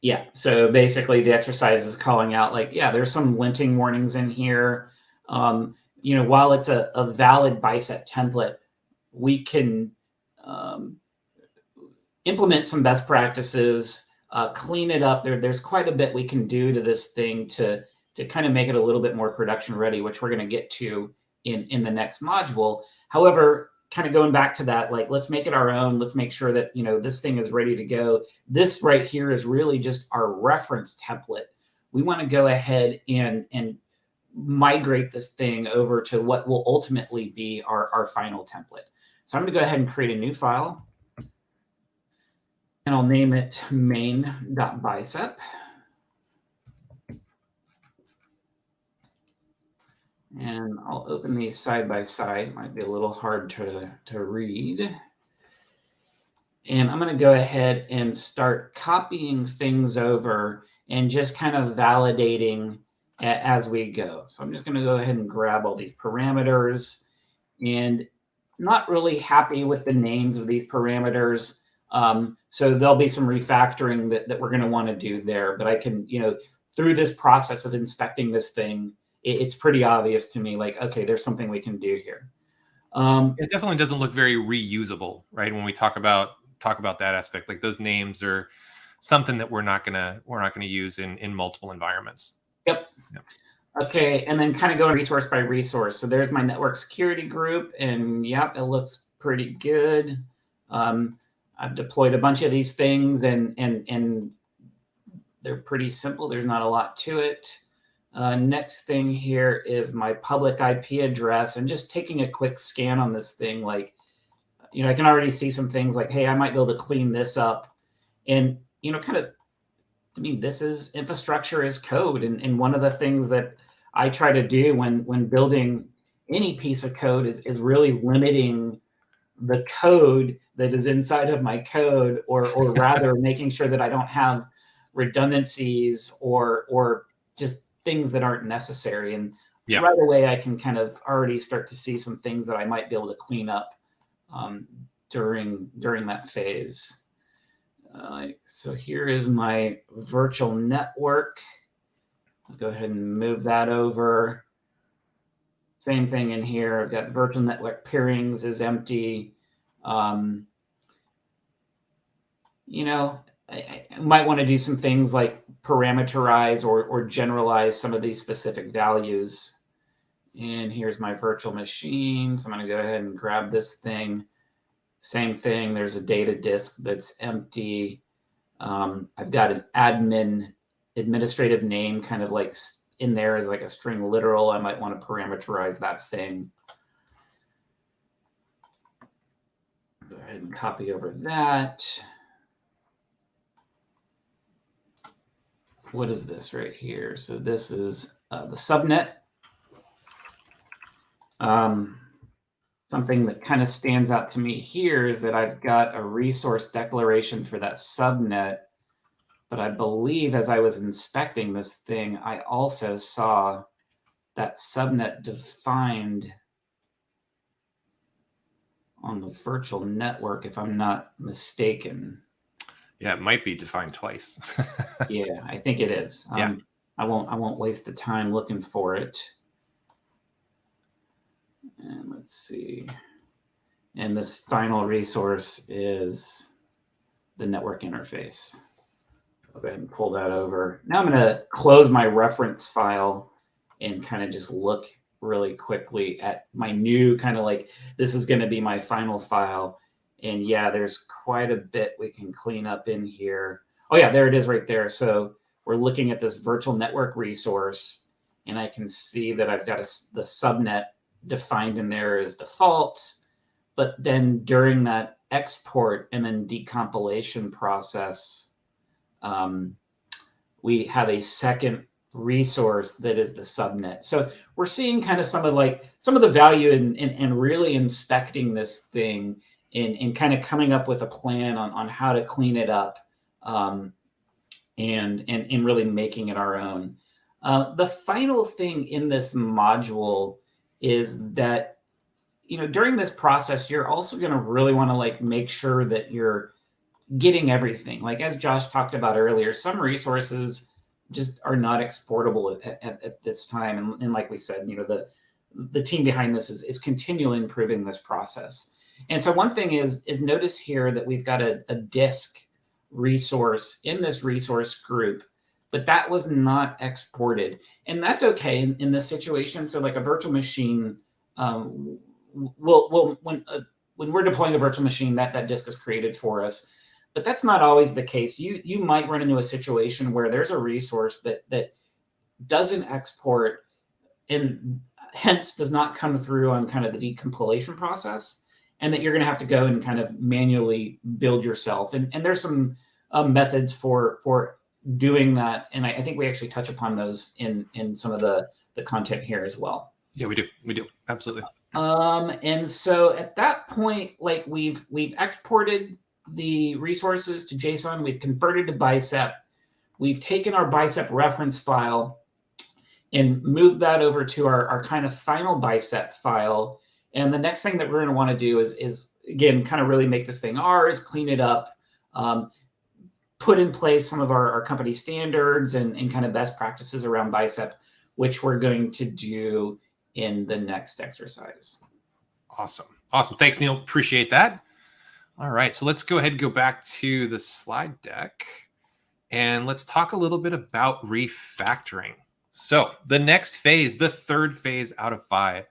Yeah, so basically the exercise is calling out like, yeah, there's some linting warnings in here. Um, you know, while it's a, a valid bicep template, we can um, implement some best practices, uh, clean it up. There, there's quite a bit we can do to this thing to, to kind of make it a little bit more production ready, which we're going to get to in, in the next module. However, kind of going back to that, like, let's make it our own. Let's make sure that, you know, this thing is ready to go. This right here is really just our reference template. We want to go ahead and, and migrate this thing over to what will ultimately be our, our final template. So I'm going to go ahead and create a new file. And I'll name it main.bicep. And I'll open these side by side. Might be a little hard to, to read. And I'm going to go ahead and start copying things over and just kind of validating as we go. So I'm just going to go ahead and grab all these parameters and not really happy with the names of these parameters. Um, so there'll be some refactoring that, that we're going to want to do there. But I can, you know, through this process of inspecting this thing, it, it's pretty obvious to me like, okay, there's something we can do here. Um, it definitely doesn't look very reusable, right? When we talk about talk about that aspect, like those names are something that we're not gonna we're not gonna use in in multiple environments. Yep. yep. Okay, and then kind of going resource by resource. So there's my network security group, and yep, it looks pretty good. Um, I've deployed a bunch of these things and, and, and they're pretty simple. There's not a lot to it. Uh, next thing here is my public IP address and just taking a quick scan on this thing. Like, you know, I can already see some things like, hey, I might be able to clean this up. And, you know, kind of, I mean, this is infrastructure as code. And, and one of the things that I try to do when, when building any piece of code is, is really limiting the code that is inside of my code or, or [LAUGHS] rather making sure that I don't have redundancies or, or just things that aren't necessary. And yeah. right away, I can kind of already start to see some things that I might be able to clean up um, during during that phase. Uh, so here is my virtual network. I'll go ahead and move that over. Same thing in here. I've got virtual network peerings is empty. Um, you know, I, I might want to do some things like parameterize or, or generalize some of these specific values. And here's my virtual machine. So I'm going to go ahead and grab this thing. Same thing. There's a data disk that's empty. Um, I've got an admin administrative name kind of like in there is like a string literal. I might want to parameterize that thing. Go ahead and copy over that. What is this right here? So this is uh, the subnet. Um, something that kind of stands out to me here is that I've got a resource declaration for that subnet. But I believe as I was inspecting this thing, I also saw that subnet defined on the virtual network, if I'm not mistaken. Yeah, it might be defined twice. [LAUGHS] yeah, I think it is. Um, yeah. I won't I won't waste the time looking for it. And let's see. And this final resource is the network interface. I'll go ahead and pull that over. Now I'm going to close my reference file and kind of just look really quickly at my new kind of like, this is going to be my final file. And yeah, there's quite a bit we can clean up in here. Oh yeah, there it is right there. So we're looking at this virtual network resource and I can see that I've got a, the subnet defined in there as default. But then during that export and then decompilation process, um, we have a second resource that is the subnet. So we're seeing kind of some of like some of the value in, in, in really inspecting this thing and, and kind of coming up with a plan on, on how to clean it up um, and, and, and really making it our own. Uh, the final thing in this module is that, you know, during this process, you're also going to really want to like make sure that you're getting everything. Like as Josh talked about earlier, some resources just are not exportable at, at, at this time. And, and, like we said, you know, the the team behind this is, is continually improving this process. And so one thing is, is notice here that we've got a, a disk resource in this resource group but that was not exported. And that's okay in, in this situation. So like a virtual machine, um, will will when, uh, when we're deploying a virtual machine, that, that disk is created for us. But that's not always the case. You, you might run into a situation where there's a resource that, that doesn't export and hence does not come through on kind of the decompilation process and that you're going to have to go and kind of manually build yourself. And, and there's some uh, methods for, for doing that. And I, I, think we actually touch upon those in, in some of the, the content here as well. Yeah, we do. We do. Absolutely. Um, and so at that point, like we've, we've exported the resources to JSON, we've converted to bicep, we've taken our bicep reference file and moved that over to our, our kind of final bicep file. And the next thing that we're going to want to do is, is again, kind of really make this thing ours, clean it up. Um, put in place some of our, our company standards and, and kind of best practices around bicep, which we're going to do in the next exercise. Awesome. Awesome. Thanks, Neil. Appreciate that. All right. So let's go ahead and go back to the slide deck and let's talk a little bit about refactoring. So the next phase, the third phase out of five,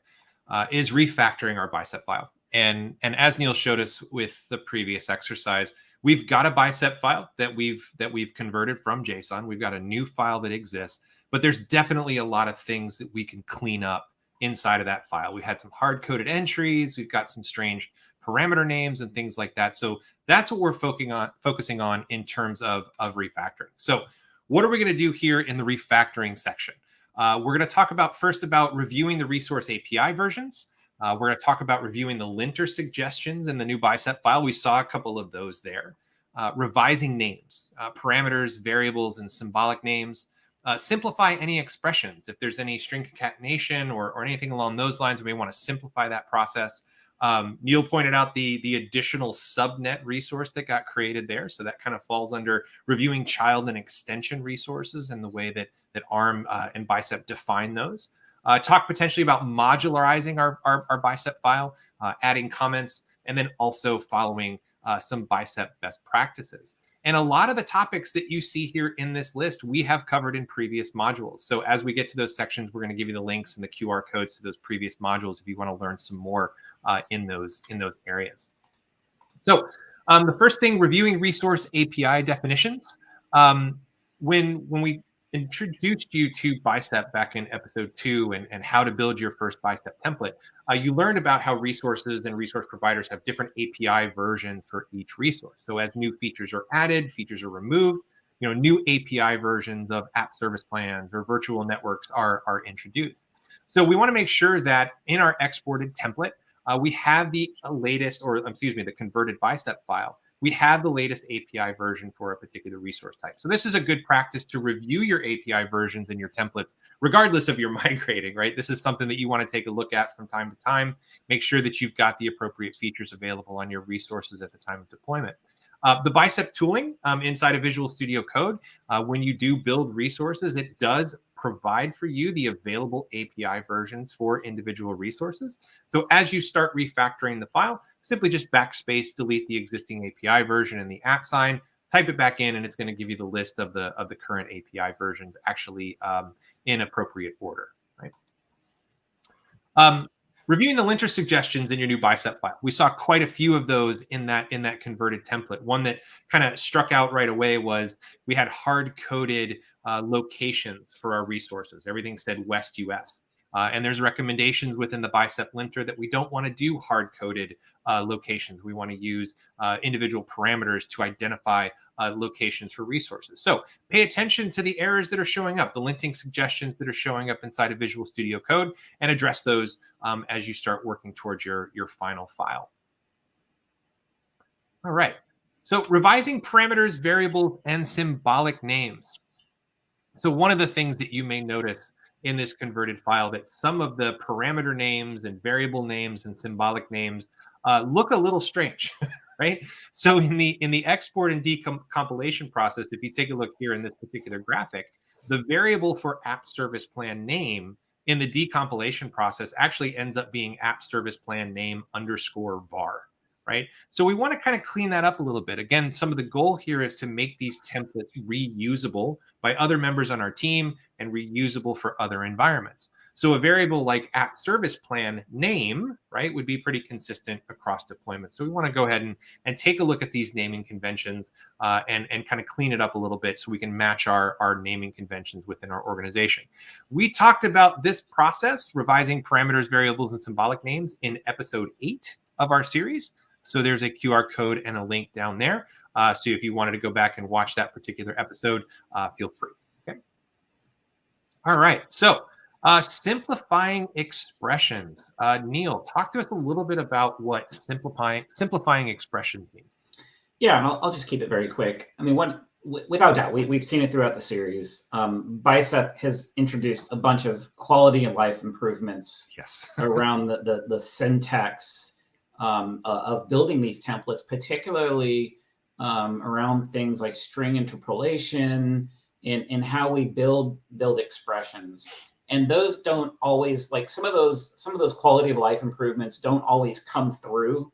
uh, is refactoring our bicep file. and and as Neil showed us with the previous exercise, we've got a bicep file that we've that we've converted from JSON. We've got a new file that exists, but there's definitely a lot of things that we can clean up inside of that file. We had some hard coded entries. We've got some strange parameter names and things like that. So that's what we're focusing on focusing on in terms of, of refactoring. So what are we going to do here in the refactoring section? Uh, we're going to talk about first about reviewing the resource API versions. Uh, we're going to talk about reviewing the linter suggestions in the new bicep file. We saw a couple of those there. Uh, revising names, uh, parameters, variables, and symbolic names. Uh, simplify any expressions. If there's any string concatenation or, or anything along those lines, we may want to simplify that process. Um, Neil pointed out the the additional subnet resource that got created there, so that kind of falls under reviewing child and extension resources and the way that that ARM uh, and Bicep define those. Uh, talk potentially about modularizing our, our, our bicep file, uh, adding comments, and then also following uh, some bicep best practices. And a lot of the topics that you see here in this list, we have covered in previous modules. So as we get to those sections, we're going to give you the links and the QR codes to those previous modules if you want to learn some more uh, in those in those areas. So um, the first thing, reviewing resource API definitions. Um, when when we introduced you to Bicep back in episode two and, and how to build your first Bicep template, uh, you learned about how resources and resource providers have different API versions for each resource. So as new features are added, features are removed, you know, new API versions of app service plans or virtual networks are, are introduced. So we want to make sure that in our exported template, uh, we have the latest, or excuse me, the converted Bicep file we have the latest API version for a particular resource type. So this is a good practice to review your API versions and your templates, regardless of your [LAUGHS] migrating, right? This is something that you want to take a look at from time to time. Make sure that you've got the appropriate features available on your resources at the time of deployment. Uh, the bicep tooling um, inside of Visual Studio Code, uh, when you do build resources, it does provide for you the available API versions for individual resources. So as you start refactoring the file, simply just backspace, delete the existing API version and the at sign, type it back in, and it's going to give you the list of the of the current API versions actually um, in appropriate order. Right. Um, reviewing the linter suggestions in your new bicep file we saw quite a few of those in that in that converted template one that kind of struck out right away was we had hard coded uh, locations for our resources everything said west us uh, and there's recommendations within the bicep linter that we don't want to do hard coded uh, locations. We want to use uh, individual parameters to identify uh, locations for resources. So pay attention to the errors that are showing up, the linting suggestions that are showing up inside of Visual Studio Code, and address those um, as you start working towards your, your final file. All right. So revising parameters, variables, and symbolic names. So one of the things that you may notice in this converted file that some of the parameter names and variable names and symbolic names uh, look a little strange, [LAUGHS] right? So in the in the export and decompilation process, if you take a look here in this particular graphic, the variable for app service plan name in the decompilation process actually ends up being app service plan name underscore var right? So we want to kind of clean that up a little bit. Again, some of the goal here is to make these templates reusable by other members on our team and reusable for other environments. So a variable like app service plan name, right, would be pretty consistent across deployments. So we want to go ahead and, and take a look at these naming conventions uh, and, and kind of clean it up a little bit so we can match our, our naming conventions within our organization. We talked about this process, revising parameters, variables, and symbolic names in episode eight of our series. So there's a QR code and a link down there. Uh, so if you wanted to go back and watch that particular episode, uh, feel free. Okay. All right. So uh, simplifying expressions. Uh, Neil, talk to us a little bit about what simplifying simplifying expressions means. Yeah, and I'll, I'll just keep it very quick. I mean, one without doubt, we, we've seen it throughout the series. Um, Bicep has introduced a bunch of quality of life improvements yes. [LAUGHS] around the, the, the syntax um, uh, of building these templates, particularly um, around things like string interpolation and, and how we build build expressions. And those don't always like some of those some of those quality of life improvements don't always come through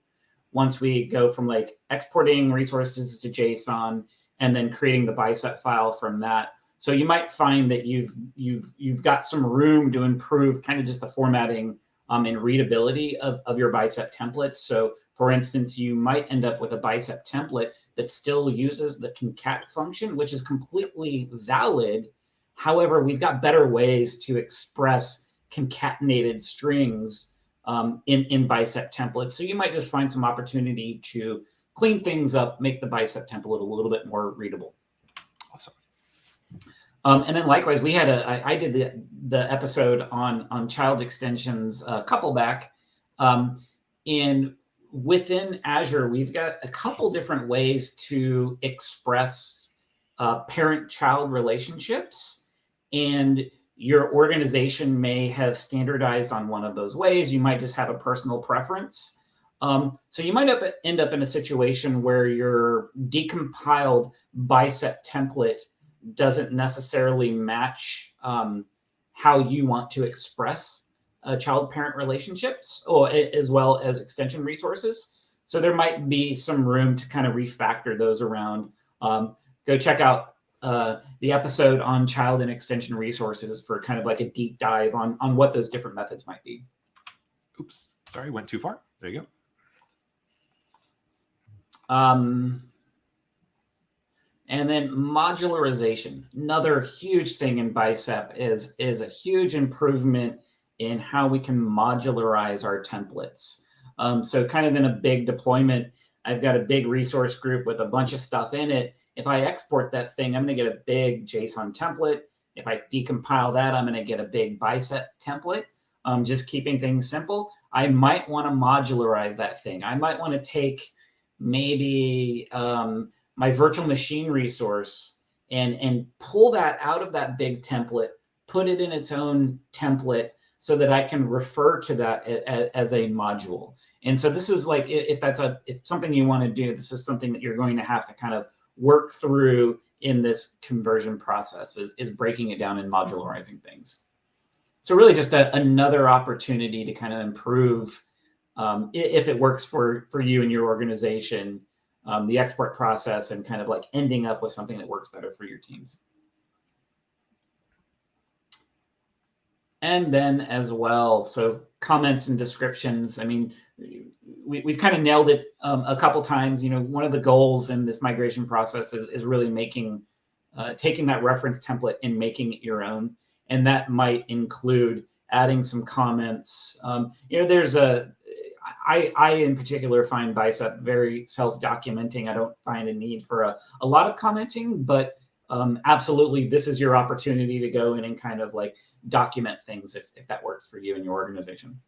once we go from like exporting resources to JSON and then creating the bicep file from that. So you might find that you've you've you've got some room to improve kind of just the formatting um, and readability of, of your bicep templates. So for instance, you might end up with a bicep template that still uses the concat function, which is completely valid. However, we've got better ways to express concatenated strings um, in, in bicep templates. So you might just find some opportunity to clean things up, make the bicep template a little bit more readable. Awesome. Um, and then likewise, we had a, I, I did the, the episode on, on child extensions a couple back. Um, and within Azure, we've got a couple different ways to express uh, parent-child relationships. And your organization may have standardized on one of those ways. You might just have a personal preference. Um, so you might up, end up in a situation where your decompiled bicep template doesn't necessarily match um, how you want to express uh, child-parent relationships, or as well as extension resources. So there might be some room to kind of refactor those around. Um, go check out uh, the episode on child and extension resources for kind of like a deep dive on on what those different methods might be. Oops, sorry, went too far. There you go. Um, and then modularization, another huge thing in Bicep is is a huge improvement in how we can modularize our templates. Um, so kind of in a big deployment, I've got a big resource group with a bunch of stuff in it. If I export that thing, I'm going to get a big JSON template. If I decompile that, I'm going to get a big bicep template. Um, just keeping things simple. I might want to modularize that thing. I might want to take maybe um, my virtual machine resource and, and pull that out of that big template, put it in its own template, so that I can refer to that as a module. And so this is like, if that's a if something you want to do, this is something that you're going to have to kind of work through in this conversion process is, is breaking it down and modularizing things. So really just a, another opportunity to kind of improve um, if it works for, for you and your organization, um, the export process and kind of like ending up with something that works better for your teams. And then as well, so comments and descriptions. I mean, we, we've kind of nailed it um, a couple times. You know, one of the goals in this migration process is, is really making, uh, taking that reference template and making it your own. And that might include adding some comments. Um, you know, there's a, I, I in particular find Bicep very self-documenting. I don't find a need for a, a lot of commenting, but um, absolutely, this is your opportunity to go in and kind of like document things if, if that works for you and your organization.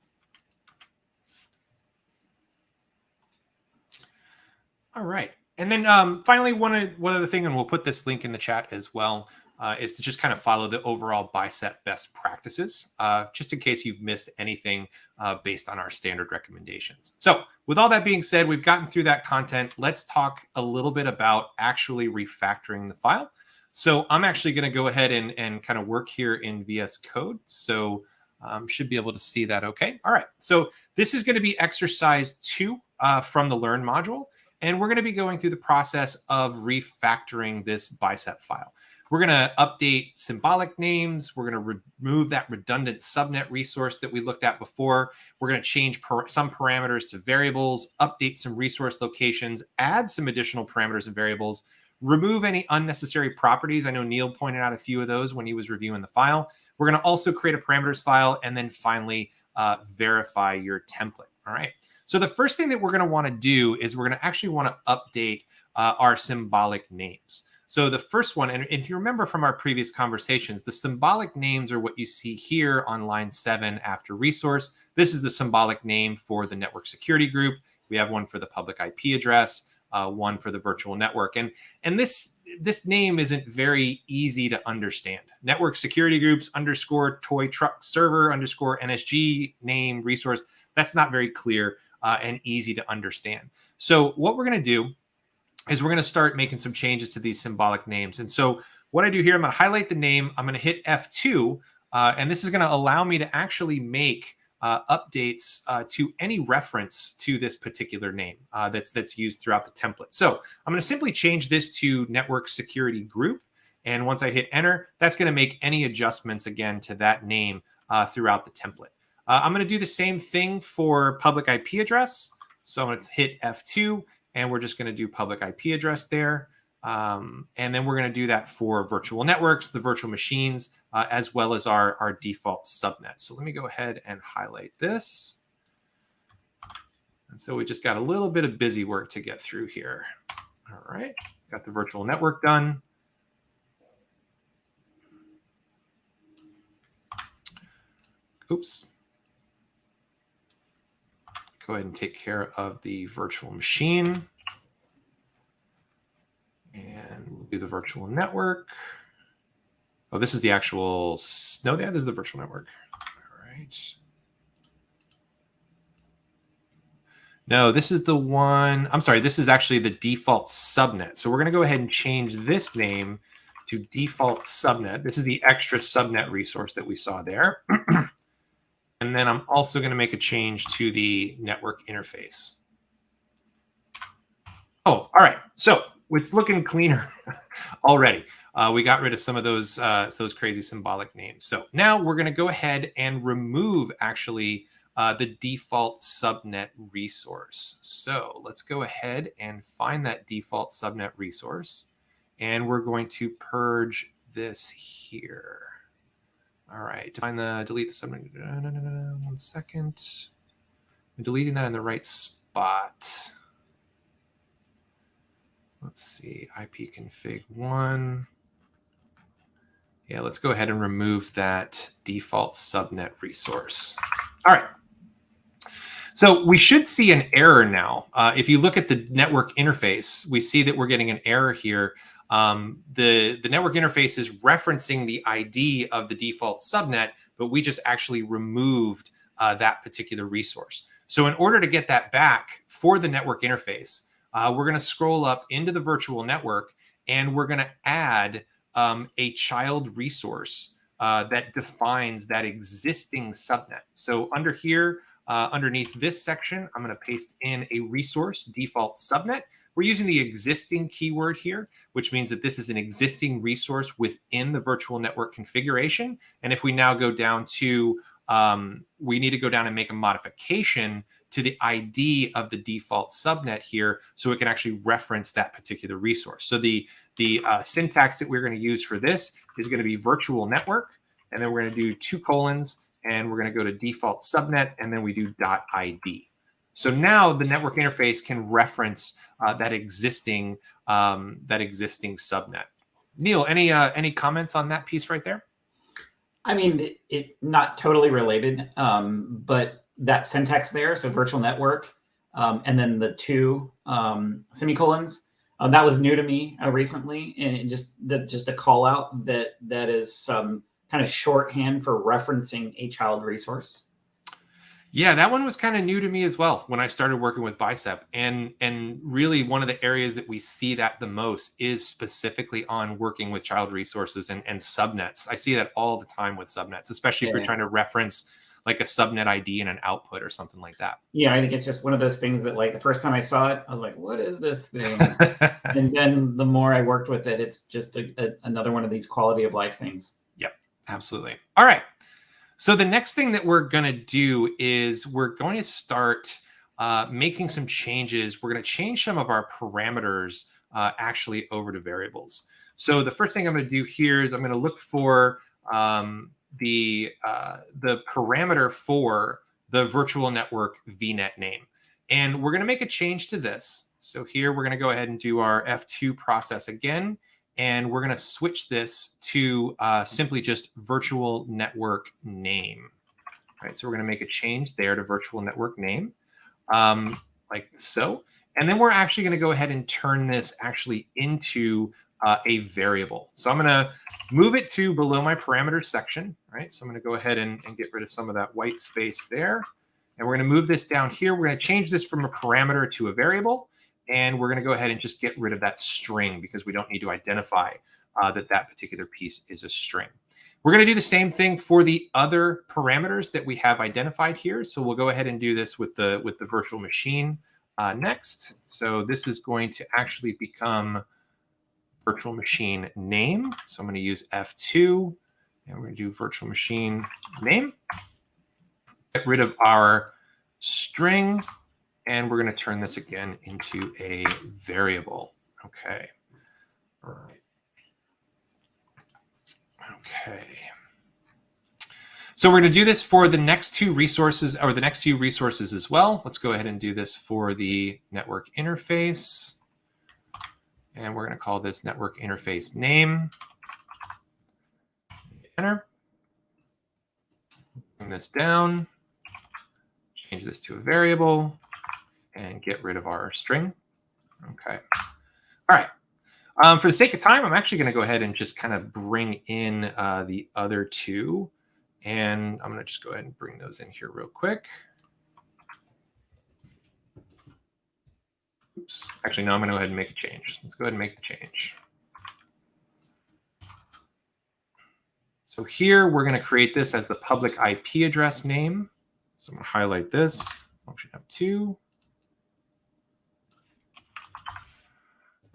All right. And then um, finally, one, one other thing, and we'll put this link in the chat as well, uh, is to just kind of follow the overall bicep best practices, uh, just in case you've missed anything uh, based on our standard recommendations. So with all that being said, we've gotten through that content. Let's talk a little bit about actually refactoring the file. So I'm actually going to go ahead and, and kind of work here in VS Code. So um, should be able to see that okay. All right, so this is going to be exercise two uh, from the Learn module. And we're going to be going through the process of refactoring this bicep file. We're going to update symbolic names. We're going to remove that redundant subnet resource that we looked at before. We're going to change some parameters to variables, update some resource locations, add some additional parameters and variables, remove any unnecessary properties. I know Neil pointed out a few of those when he was reviewing the file. We're going to also create a parameters file and then finally uh, verify your template. All right. So the first thing that we're going to want to do is we're going to actually want to update uh, our symbolic names. So the first one, and if you remember from our previous conversations, the symbolic names are what you see here on line seven after resource. This is the symbolic name for the network security group. We have one for the public IP address uh, one for the virtual network. And, and this, this name isn't very easy to understand. Network security groups underscore toy truck server underscore NSG name resource. That's not very clear uh, and easy to understand. So what we're going to do is we're going to start making some changes to these symbolic names. And so what I do here, I'm going to highlight the name. I'm going to hit F2, uh, and this is going to allow me to actually make uh, updates uh, to any reference to this particular name uh, that's that's used throughout the template. So I'm going to simply change this to network security group. And once I hit enter, that's going to make any adjustments again to that name uh, throughout the template. Uh, I'm going to do the same thing for public IP address. So I'm going to hit F2 and we're just going to do public IP address there. Um, and then we're going to do that for virtual networks, the virtual machines, uh, as well as our, our default subnet. So let me go ahead and highlight this. And so we just got a little bit of busy work to get through here. All right, got the virtual network done. Oops. Go ahead and take care of the virtual machine. And we'll do the virtual network. Oh, this is the actual, no, yeah, this is the virtual network. All right. No, this is the one, I'm sorry, this is actually the default subnet. So we're going to go ahead and change this name to default subnet. This is the extra subnet resource that we saw there. [CLEARS THROAT] and then I'm also going to make a change to the network interface. Oh, all right. So it's looking cleaner [LAUGHS] already. Uh, we got rid of some of those uh, those crazy symbolic names. So now we're going to go ahead and remove actually uh, the default subnet resource. So let's go ahead and find that default subnet resource. And we're going to purge this here. All right, find the delete the subnet. One second. I'm deleting that in the right spot. Let's see, IP config one. Yeah, let's go ahead and remove that default subnet resource. All right. So we should see an error now. Uh, if you look at the network interface, we see that we're getting an error here. Um, the, the network interface is referencing the ID of the default subnet, but we just actually removed uh, that particular resource. So in order to get that back for the network interface, uh, we're going to scroll up into the virtual network and we're going to add um, a child resource uh, that defines that existing subnet. So under here, uh, underneath this section, I'm going to paste in a resource default subnet. We're using the existing keyword here, which means that this is an existing resource within the virtual network configuration. And if we now go down to, um, we need to go down and make a modification to the ID of the default subnet here so it can actually reference that particular resource. So the, the uh, syntax that we're going to use for this is going to be virtual network. And then we're going to do two colons and we're going to go to default subnet, and then we do dot .id. So now the network interface can reference uh, that existing um, that existing subnet. Neil, any uh, any comments on that piece right there? I mean, it, it not totally related, um, but that syntax there, so virtual network, um, and then the two um, semicolons, uh, that was new to me uh, recently, and just that just a call out that that is some kind of shorthand for referencing a child resource? Yeah, that one was kind of new to me as well when I started working with Bicep. And and really one of the areas that we see that the most is specifically on working with child resources and, and subnets. I see that all the time with subnets, especially yeah. if you're trying to reference like a subnet ID and an output or something like that. Yeah, I think it's just one of those things that like the first time I saw it, I was like, what is this thing? [LAUGHS] and then the more I worked with it, it's just a, a, another one of these quality of life things. Yep, absolutely. All right. So the next thing that we're going to do is we're going to start uh, making some changes. We're going to change some of our parameters uh, actually over to variables. So the first thing I'm going to do here is I'm going to look for um, the uh, the parameter for the virtual network VNet name. And we're going to make a change to this. So here we're going to go ahead and do our F2 process again and we're going to switch this to uh, simply just virtual network name. All right, so we're going to make a change there to virtual network name, um, like so. And then we're actually going to go ahead and turn this actually into uh, a variable. So I'm going to move it to below my parameters section, right? So I'm going to go ahead and, and get rid of some of that white space there. And we're going to move this down here. We're going to change this from a parameter to a variable. And we're going to go ahead and just get rid of that string because we don't need to identify uh, that that particular piece is a string. We're going to do the same thing for the other parameters that we have identified here. So we'll go ahead and do this with the with the virtual machine uh, next. So this is going to actually become virtual machine name. So I'm going to use F2 and we're going to do virtual machine name. get rid of our string, and we're going to turn this again into a variable. Okay. All right. Okay. So we're going to do this for the next two resources or the next few resources as well. Let's go ahead and do this for the network interface. And we're going to call this network interface name. Enter. Bring this down. Change this to a variable and get rid of our string. Okay. All right. Um, for the sake of time, I'm actually going to go ahead and just kind of bring in uh, the other two. And I'm going to just go ahead and bring those in here real quick. Oops. Actually, no, I'm going to go ahead and make a change. Let's go ahead and make a change. So here we're going to create this as the public IP address name. So I'm going to highlight this. Function F2.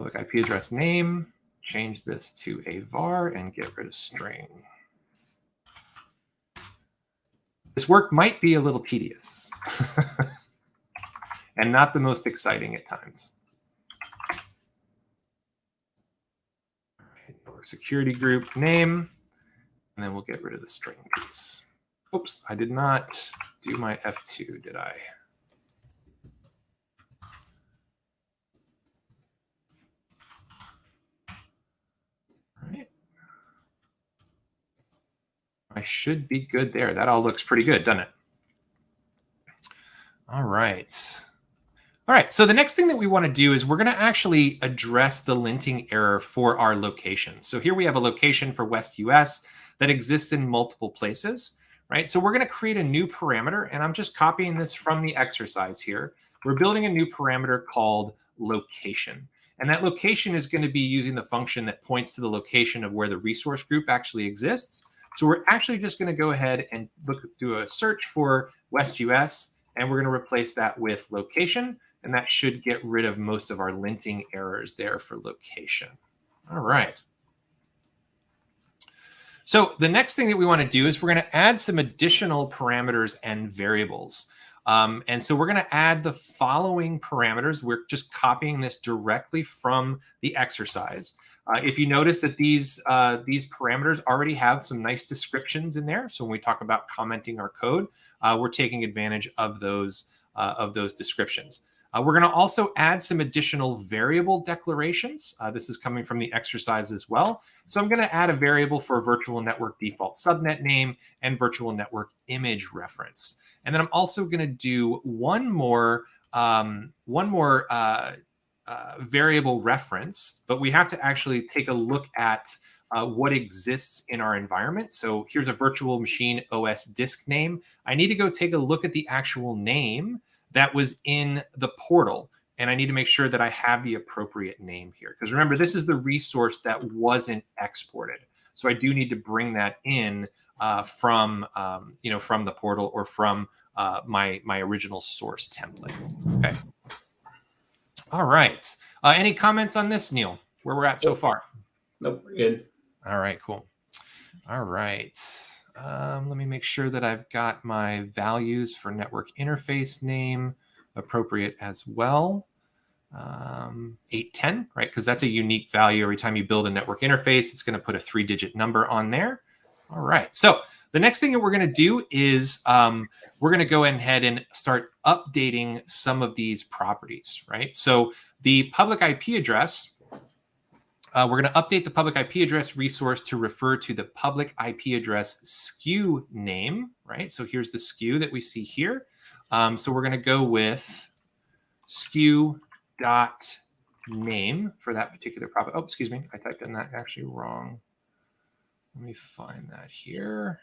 Public IP address name, change this to a var and get rid of string. This work might be a little tedious [LAUGHS] and not the most exciting at times. security group name, and then we'll get rid of the string piece. Oops, I did not do my F2, did I? I should be good there. That all looks pretty good, doesn't it? All right. All right, so the next thing that we want to do is we're going to actually address the linting error for our location. So here we have a location for West US that exists in multiple places, right? So we're going to create a new parameter, and I'm just copying this from the exercise here. We're building a new parameter called location. And that location is going to be using the function that points to the location of where the resource group actually exists. So we're actually just going to go ahead and look do a search for West US, and we're going to replace that with location, and that should get rid of most of our linting errors there for location. All right. So the next thing that we want to do is we're going to add some additional parameters and variables. Um, and so we're going to add the following parameters. We're just copying this directly from the exercise. Uh, if you notice that these uh, these parameters already have some nice descriptions in there, so when we talk about commenting our code, uh, we're taking advantage of those uh, of those descriptions. Uh, we're going to also add some additional variable declarations. Uh, this is coming from the exercise as well. So I'm going to add a variable for virtual network default subnet name and virtual network image reference. And then I'm also going to do one more um, one more uh, variable reference, but we have to actually take a look at uh, what exists in our environment. So here's a virtual machine OS disk name. I need to go take a look at the actual name that was in the portal. And I need to make sure that I have the appropriate name here. Because remember, this is the resource that wasn't exported. So I do need to bring that in uh, from, um, you know, from the portal or from uh, my, my original source template. Okay. All right. Uh, any comments on this, Neil? Where we're at so far? Nope, we're good. All right, cool. All right. Um, let me make sure that I've got my values for network interface name appropriate as well. Um, 810, right? Because that's a unique value. Every time you build a network interface, it's going to put a three digit number on there. All right. So the next thing that we're going to do is um, we're going to go ahead and start updating some of these properties, right? So the public IP address, uh, we're going to update the public IP address resource to refer to the public IP address SKU name, right? So here's the SKU that we see here. Um, so we're going to go with SKU dot name for that particular property. Oh, excuse me, I typed in that actually wrong. Let me find that here.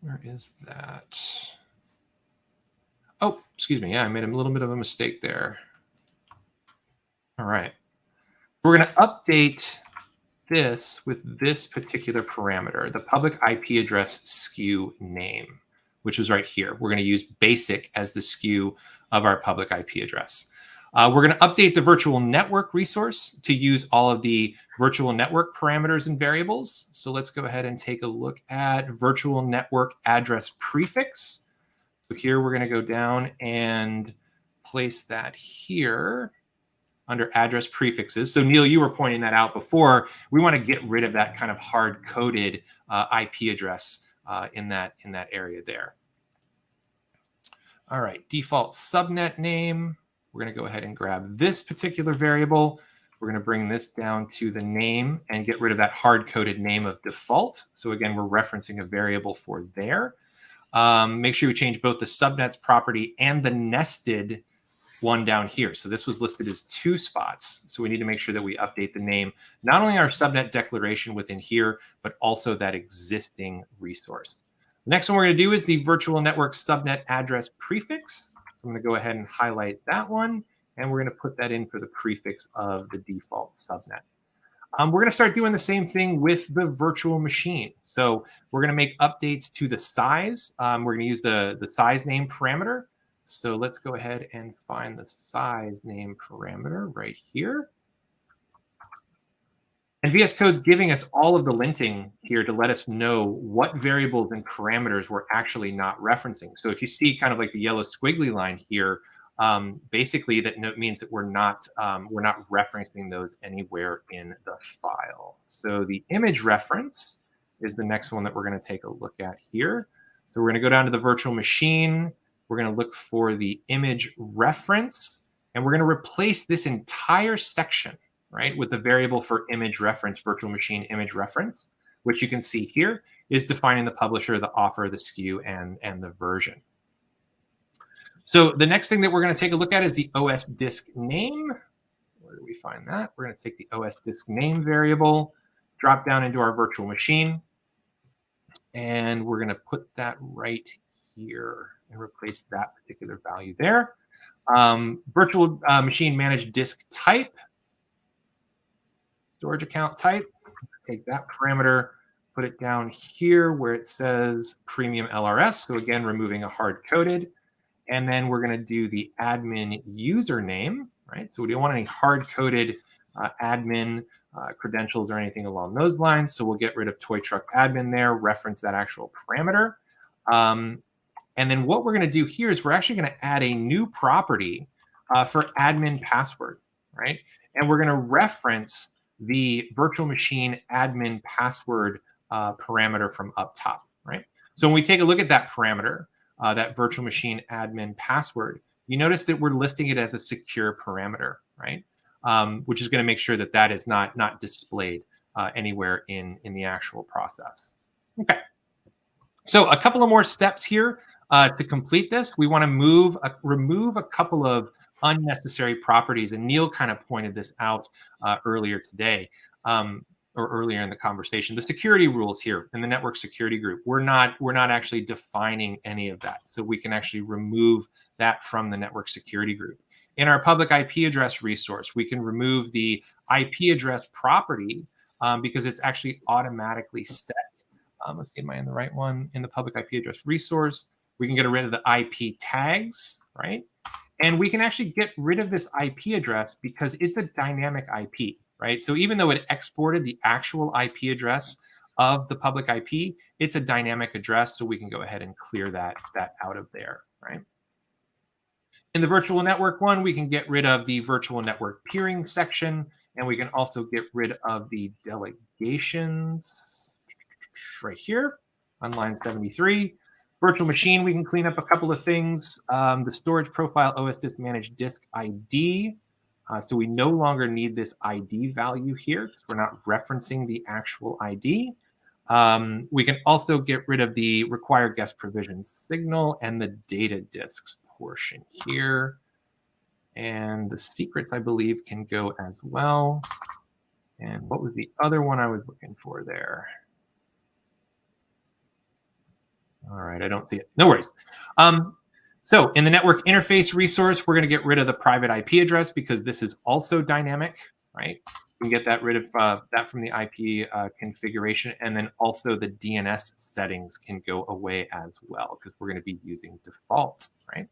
Where is that? Oh, excuse me. Yeah, I made a little bit of a mistake there. All right. We're going to update this with this particular parameter, the public IP address SKU name, which is right here. We're going to use basic as the SKU of our public IP address. Uh, we're going to update the virtual network resource to use all of the virtual network parameters and variables. So let's go ahead and take a look at virtual network address prefix. So here we're going to go down and place that here under address prefixes. So Neil, you were pointing that out before. We want to get rid of that kind of hard-coded uh, IP address uh, in that in that area there. All right, default subnet name. We're going to go ahead and grab this particular variable. We're going to bring this down to the name and get rid of that hard-coded name of default. So again, we're referencing a variable for there. Um, make sure you change both the subnets property and the nested one down here. So this was listed as two spots. So we need to make sure that we update the name, not only our subnet declaration within here, but also that existing resource. The next one we're going to do is the virtual network subnet address prefix. So I'm going to go ahead and highlight that one, and we're going to put that in for the prefix of the default subnet. Um, we're going to start doing the same thing with the virtual machine. So we're going to make updates to the size. Um, we're going to use the, the size name parameter. So let's go ahead and find the size name parameter right here. And VS Code's giving us all of the linting here to let us know what variables and parameters we're actually not referencing. So if you see kind of like the yellow squiggly line here, um, basically that means that we're not um, we're not referencing those anywhere in the file. So the image reference is the next one that we're going to take a look at here. So we're going to go down to the virtual machine. We're going to look for the image reference, and we're going to replace this entire section right, with the variable for image reference, virtual machine image reference, which you can see here is defining the publisher, the offer, the SKU, and, and the version. So the next thing that we're going to take a look at is the OS disk name. Where do we find that? We're going to take the OS disk name variable, drop down into our virtual machine, and we're going to put that right here and replace that particular value there. Um, virtual uh, machine managed disk type storage account type. Take that parameter, put it down here where it says premium LRS. So again, removing a hard coded. And then we're going to do the admin username, right? So we don't want any hard coded uh, admin uh, credentials or anything along those lines. So we'll get rid of toy truck admin there, reference that actual parameter. Um, and then what we're going to do here is we're actually going to add a new property uh, for admin password, right? And we're going to reference the virtual machine admin password uh, parameter from up top, right? So when we take a look at that parameter, uh, that virtual machine admin password, you notice that we're listing it as a secure parameter, right? Um, which is going to make sure that that is not not displayed uh, anywhere in in the actual process. Okay. So a couple of more steps here uh, to complete this. We want to move remove a couple of unnecessary properties. And Neil kind of pointed this out uh, earlier today um, or earlier in the conversation. The security rules here in the network security group, we're not we're not actually defining any of that. So we can actually remove that from the network security group. In our public IP address resource, we can remove the IP address property um, because it's actually automatically set. Um, let's see, am I in the right one? In the public IP address resource, we can get rid of the IP tags, right? And we can actually get rid of this IP address because it's a dynamic IP, right? So even though it exported the actual IP address of the public IP, it's a dynamic address. So we can go ahead and clear that, that out of there, right? In the virtual network one, we can get rid of the virtual network peering section, and we can also get rid of the delegations right here on line 73 virtual machine, we can clean up a couple of things. Um, the storage profile OS disk managed disk ID. Uh, so we no longer need this ID value here because we're not referencing the actual ID. Um, we can also get rid of the require guest provision signal and the data disks portion here. And the secrets, I believe, can go as well. And what was the other one I was looking for there? All right, I don't see it. No worries. Um, so in the network interface resource, we're going to get rid of the private IP address because this is also dynamic, right? We can get that rid of uh, that from the IP uh, configuration. And then also the DNS settings can go away as well because we're going to be using default, right?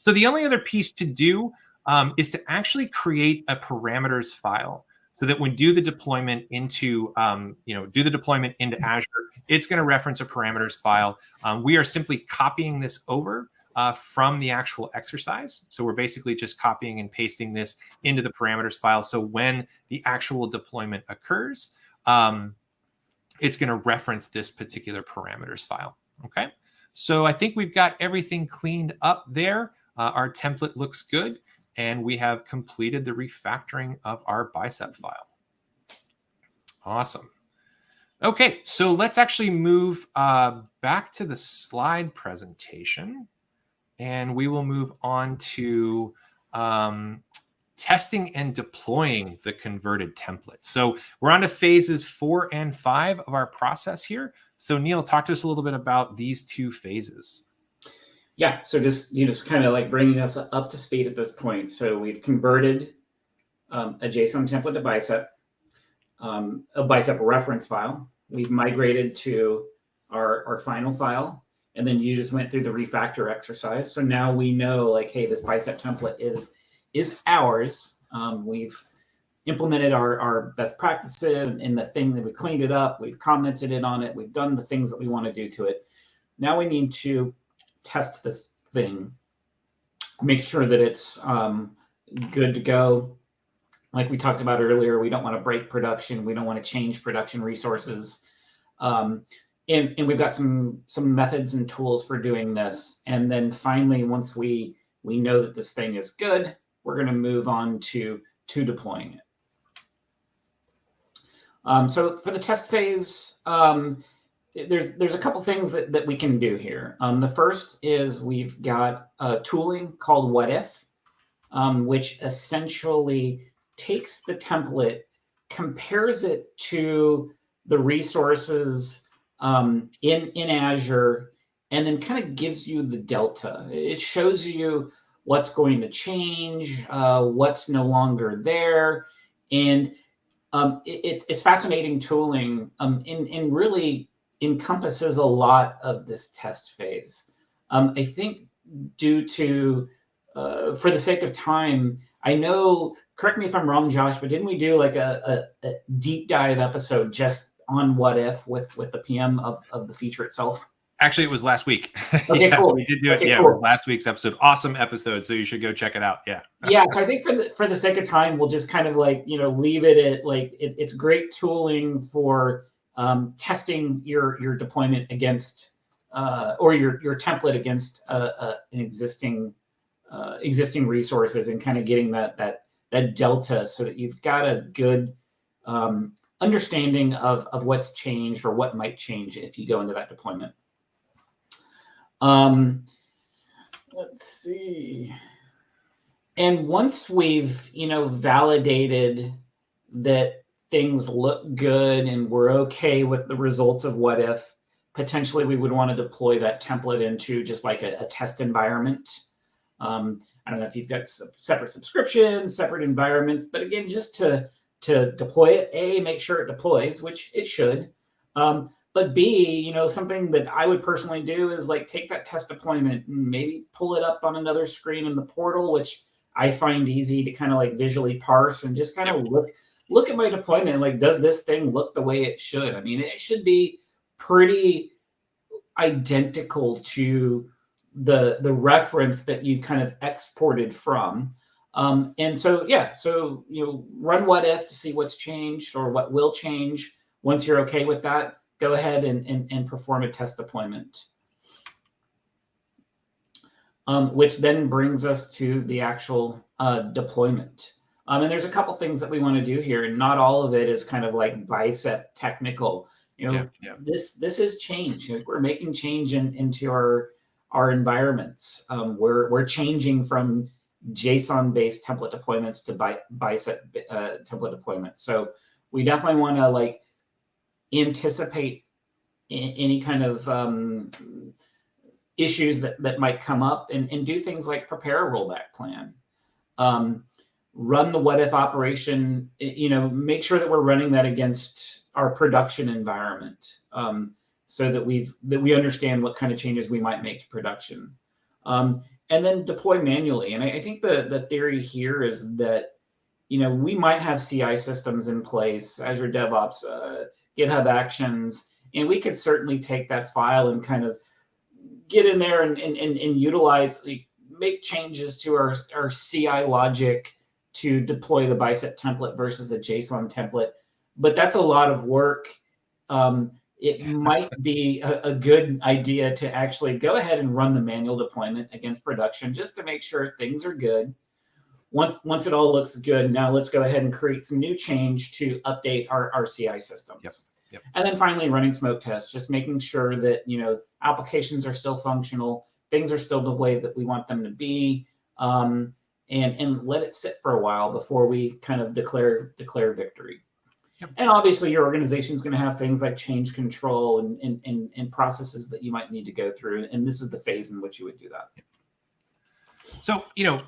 So the only other piece to do um, is to actually create a parameters file so that when do the deployment into, um, you know, do the deployment into Azure, it's going to reference a parameters file. Um, we are simply copying this over uh, from the actual exercise. So we're basically just copying and pasting this into the parameters file. So when the actual deployment occurs, um, it's going to reference this particular parameters file. Okay. So I think we've got everything cleaned up there. Uh, our template looks good and we have completed the refactoring of our bicep file. Awesome. Okay, so let's actually move uh, back to the slide presentation and we will move on to um, testing and deploying the converted template. So we're on to phases four and five of our process here. So Neil, talk to us a little bit about these two phases. Yeah, so just you just kind of like bringing us up to speed at this point. So we've converted um, a JSON template to bicep, um, a bicep reference file. We've migrated to our, our final file and then you just went through the refactor exercise. So now we know like, hey, this bicep template is is ours. Um, we've implemented our, our best practices in the thing that we cleaned it up. We've commented it on it. We've done the things that we want to do to it. Now we need to test this thing, make sure that it's um, good to go. Like we talked about earlier, we don't want to break production. We don't want to change production resources. Um, and, and we've got some some methods and tools for doing this. And then finally, once we we know that this thing is good, we're going to move on to to deploying it. Um, so for the test phase, um, there's there's a couple things that, that we can do here. Um, the first is we've got a tooling called What If, um, which essentially takes the template, compares it to the resources um, in, in Azure and then kind of gives you the delta. It shows you what's going to change, uh, what's no longer there. And um, it, it's, it's fascinating tooling um, and, and really encompasses a lot of this test phase. Um, I think due to, uh, for the sake of time, I know, correct me if I'm wrong, Josh, but didn't we do like a, a, a deep dive episode just on what if with with the PM of of the feature itself? Actually, it was last week. [LAUGHS] Okay, yeah, cool. We did do it. Okay, yeah, cool. last week's episode. Awesome episode. So you should go check it out. Yeah. [LAUGHS] yeah. So I think for the for the sake of time, we'll just kind of like you know leave it at like it, it's great tooling for um, testing your your deployment against uh, or your your template against uh, uh, an existing uh, existing resources and kind of getting that that that delta so that you've got a good um, understanding of, of what's changed or what might change if you go into that deployment. Um, let's see. And once we've, you know, validated that things look good and we're okay with the results of what if, potentially we would want to deploy that template into just like a, a test environment. Um, I don't know if you've got separate subscriptions, separate environments, but again, just to to deploy it. A, make sure it deploys, which it should. Um, but B, you know, something that I would personally do is like take that test deployment and maybe pull it up on another screen in the portal, which I find easy to kind of like visually parse and just kind of look look at my deployment. Like, does this thing look the way it should? I mean, it should be pretty identical to the the reference that you kind of exported from. Um, and so, yeah, so, you know, run what if to see what's changed or what will change. Once you're okay with that, go ahead and, and, and perform a test deployment. Um, which then brings us to the actual uh, deployment. Um, and there's a couple things that we want to do here, and not all of it is kind of like bicep technical. You know, yeah, yeah. this this is change. We're making change in, into our our environments. Um, we're we're changing from JSON based template deployments to bi bicep uh, template deployments. So we definitely want to like anticipate any kind of um, issues that, that might come up and, and do things like prepare a rollback plan. Um, run the what if operation, you know, make sure that we're running that against our production environment um, so that we've that we understand what kind of changes we might make to production. Um, and then deploy manually. And I, I think the the theory here is that you know we might have CI systems in place, Azure DevOps, uh, GitHub Actions, and we could certainly take that file and kind of get in there and and, and, and utilize like, make changes to our, our CI logic to deploy the bicep template versus the JSON template. But that's a lot of work. Um, it might be a, a, good idea to actually go ahead and run the manual deployment against production just to make sure things are good. Once once it all looks good, now let's go ahead and create some new change to update our, our CI systems. Yep. Yep. And then finally running smoke tests, just making sure that you know applications are still functional, things are still the way that we want them to be, um, and and let it sit for a while before we kind of declare declare victory. And obviously, your organization is going to have things like change control and, and, and, and, processes that you might need to go through. And this is the phase in which you would do that. So, you know,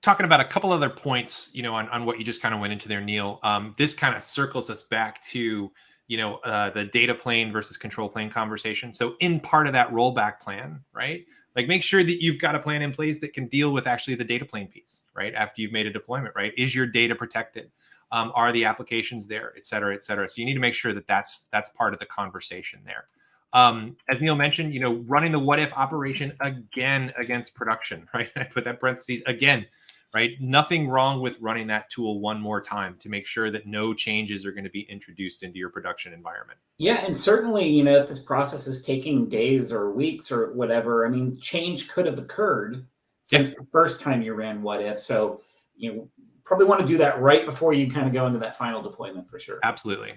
talking about a couple other points, you know, on, on what you just kind of went into there, Neil, um, this kind of circles us back to, you know, uh, the data plane versus control plane conversation. So in part of that rollback plan, right? Like make sure that you've got a plan in place that can deal with actually the data plane piece, right? After you've made a deployment, right? Is your data protected? Um, are the applications there, et cetera, et cetera. So you need to make sure that that's that's part of the conversation there. Um, as Neil mentioned, you know, running the what if operation again against production, [LAUGHS] right? I put that parentheses again, right? Nothing wrong with running that tool one more time to make sure that no changes are going to be introduced into your production environment. Yeah, and certainly, you know, if this process is taking days or weeks or whatever, I mean, change could have occurred since yep. the first time you ran what if. So, you know, probably want to do that right before you kind of go into that final deployment for sure. Absolutely.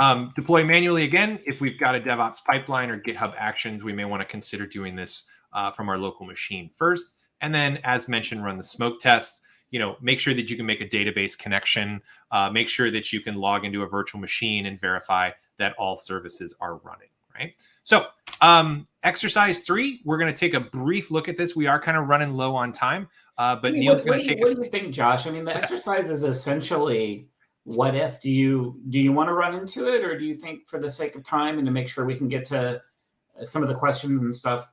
Um, deploy manually again. If we've got a DevOps pipeline or GitHub Actions, we may want to consider doing this uh, from our local machine first. And then, as mentioned, run the smoke tests. You know, make sure that you can make a database connection. Uh, make sure that you can log into a virtual machine and verify that all services are running. Right. So, um, exercise three, we're going to take a brief look at this. We are kind of running low on time. Uh, but I mean, Neil's going to take. What do you think, Josh? I mean, the exercise is essentially what if. Do you do you want to run into it, or do you think, for the sake of time and to make sure we can get to uh, some of the questions and stuff?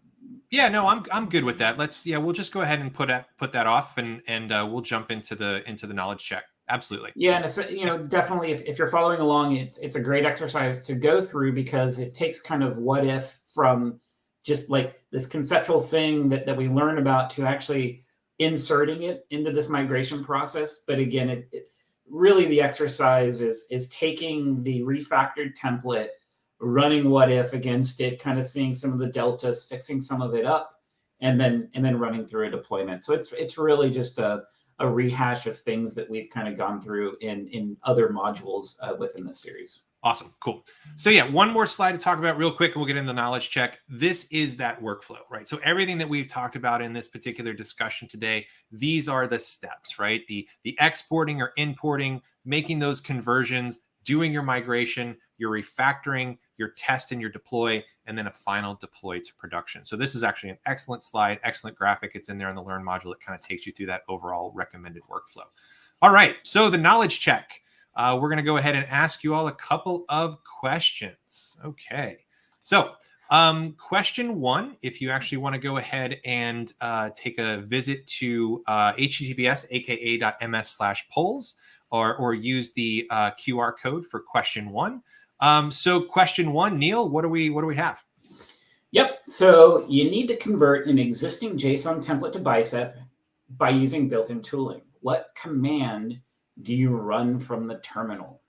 Yeah, no, I'm I'm good with that. Let's yeah, we'll just go ahead and put that put that off, and and uh, we'll jump into the into the knowledge check. Absolutely. Yeah, and it's, you know, definitely, if, if you're following along, it's it's a great exercise to go through because it takes kind of what if from just like this conceptual thing that that we learn about to actually inserting it into this migration process. But again, it, it really the exercise is is taking the refactored template, running what if against it, kind of seeing some of the deltas, fixing some of it up, and then and then running through a deployment. So it's it's really just a a rehash of things that we've kind of gone through in in other modules uh, within this series. Awesome. Cool. So yeah, one more slide to talk about real quick and we'll get into the knowledge check. This is that workflow, right? So everything that we've talked about in this particular discussion today, these are the steps, right? The the exporting or importing, making those conversions, doing your migration, your refactoring, your test and your deploy, and then a final deploy to production. So this is actually an excellent slide, excellent graphic. It's in there in the Learn module. It kind of takes you through that overall recommended workflow. All right, so the knowledge check uh, we're going to go ahead and ask you all a couple of questions. Okay. So, um, question one, if you actually want to go ahead and uh, take a visit to uh, https aka.ms slash polls or, or use the uh, QR code for question one. Um, so question one, Neil, what do we what do we have? Yep. So you need to convert an existing JSON template to Bicep by using built-in tooling. What command do you run from the terminal?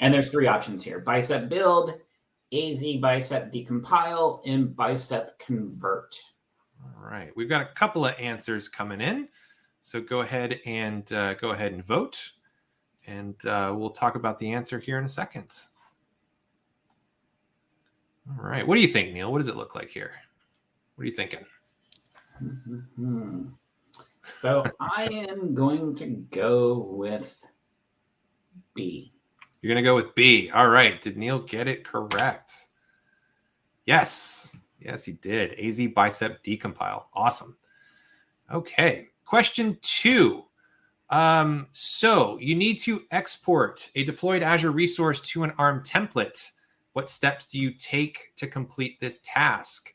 And there's three options here, bicep build, AZ bicep decompile, and bicep convert. All right, we've got a couple of answers coming in. So go ahead and uh, go ahead and vote. And uh, we'll talk about the answer here in a second. All right, what do you think, Neil? What does it look like here? What are you thinking? Mm -hmm. So I am going to go with B. You're going to go with B. All right. Did Neil get it correct? Yes. Yes, he did. AZ bicep decompile. Awesome. Okay. Question two. Um, so you need to export a deployed Azure resource to an ARM template. What steps do you take to complete this task?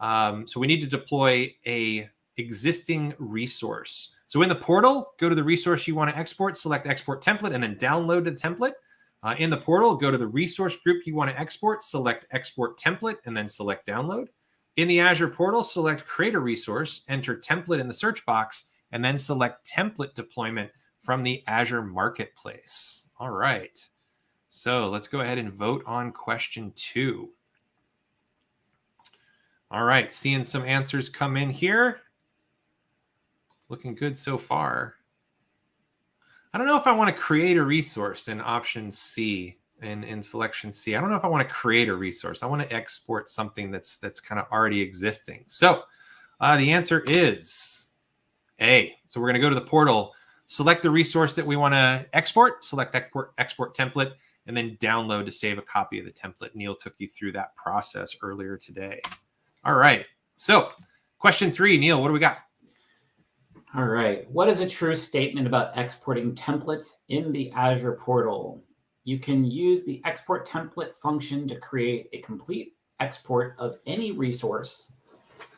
Um, so we need to deploy a existing resource. So in the portal, go to the resource you want to export, select export template, and then download the template. Uh, in the portal, go to the resource group you want to export, select export template, and then select download. In the Azure portal, select create a resource, enter template in the search box, and then select template deployment from the Azure Marketplace. All right. So let's go ahead and vote on question two. All right, seeing some answers come in here. Looking good so far. I don't know if I want to create a resource in option C in, in selection C. I don't know if I want to create a resource. I want to export something that's that's kind of already existing. So uh, the answer is A. So we're going to go to the portal, select the resource that we want to export, select export, export template, and then download to save a copy of the template. Neil took you through that process earlier today. All right. So question three, Neil, what do we got? All right. What is a true statement about exporting templates in the Azure portal? You can use the export template function to create a complete export of any resource,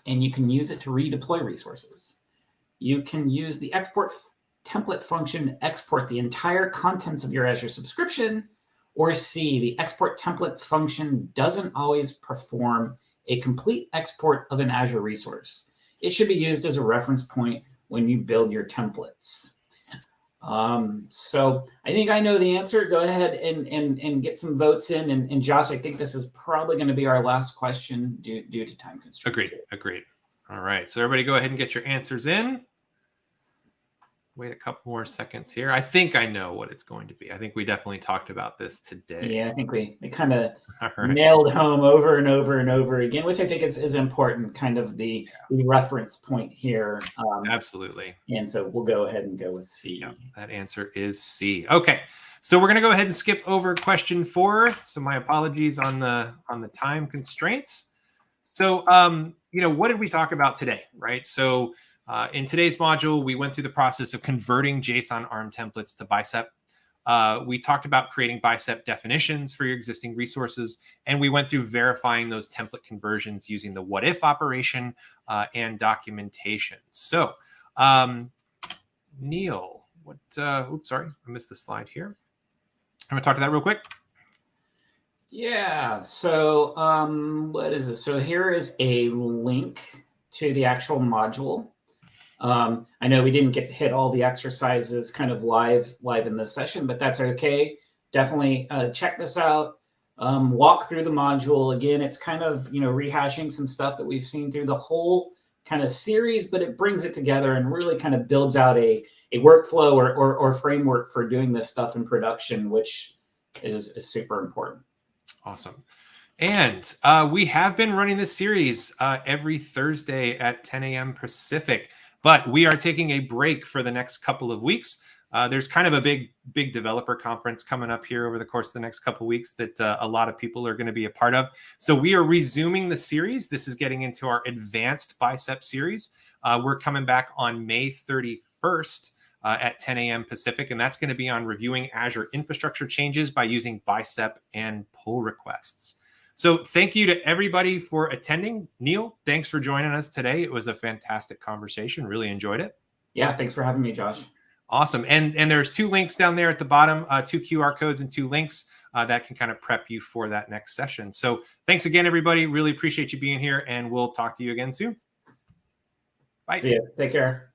and you can use it to redeploy resources. You can use the export template function to export the entire contents of your Azure subscription, or C, the export template function doesn't always perform a complete export of an Azure resource. It should be used as a reference point when you build your templates. Um, so I think I know the answer. Go ahead and, and, and get some votes in. And, and Josh, I think this is probably going to be our last question due, due to time constraints. Agreed. Agreed. All right. So everybody go ahead and get your answers in wait a couple more seconds here. I think I know what it's going to be. I think we definitely talked about this today. Yeah, I think we, we kind of [LAUGHS] right. nailed home over and over and over again, which I think is, is important, kind of the, reference point here. Um, Absolutely. And so we'll go ahead and go with C. Yeah, that answer is C. Okay. So we're going to go ahead and skip over question four. So my apologies on the on the time constraints. So um, you know, what did we talk about today, right? So uh, in today's module, we went through the process of converting JSON ARM templates to Bicep. Uh, we talked about creating Bicep definitions for your existing resources, and we went through verifying those template conversions using the what if operation uh, and documentation. So, um, Neil, what? Uh, oops, sorry, I missed the slide here. I'm gonna talk to that real quick. Yeah. So, um, what is this? So here is a link to the actual module. Um, I know we didn't get to hit all the exercises kind of live live in this session, but that's okay. Definitely uh, check this out. Um, walk through the module again. It's kind of you know rehashing some stuff that we've seen through the whole kind of series, but it brings it together and really kind of builds out a a workflow or or, or framework for doing this stuff in production, which is, is super important. Awesome. And uh, we have been running this series uh, every Thursday at 10 a.m. Pacific. But we are taking a break for the next couple of weeks. Uh, there's kind of a big, big developer conference coming up here over the course of the next couple weeks that uh, a lot of people are going to be a part of. So we are resuming the series. This is getting into our advanced bicep series. Uh, we're coming back on May 31st uh, at 10 a.m. Pacific, and that's going to be on reviewing Azure infrastructure changes by using bicep and pull requests. So thank you to everybody for attending. Neil, thanks for joining us today. It was a fantastic conversation. Really enjoyed it. Yeah, thanks for having me, Josh. Awesome. And and there's two links down there at the bottom, uh, two QR codes and two links uh, that can kind of prep you for that next session. So thanks again, everybody. Really appreciate you being here, and we'll talk to you again soon. Bye. See you. Take care.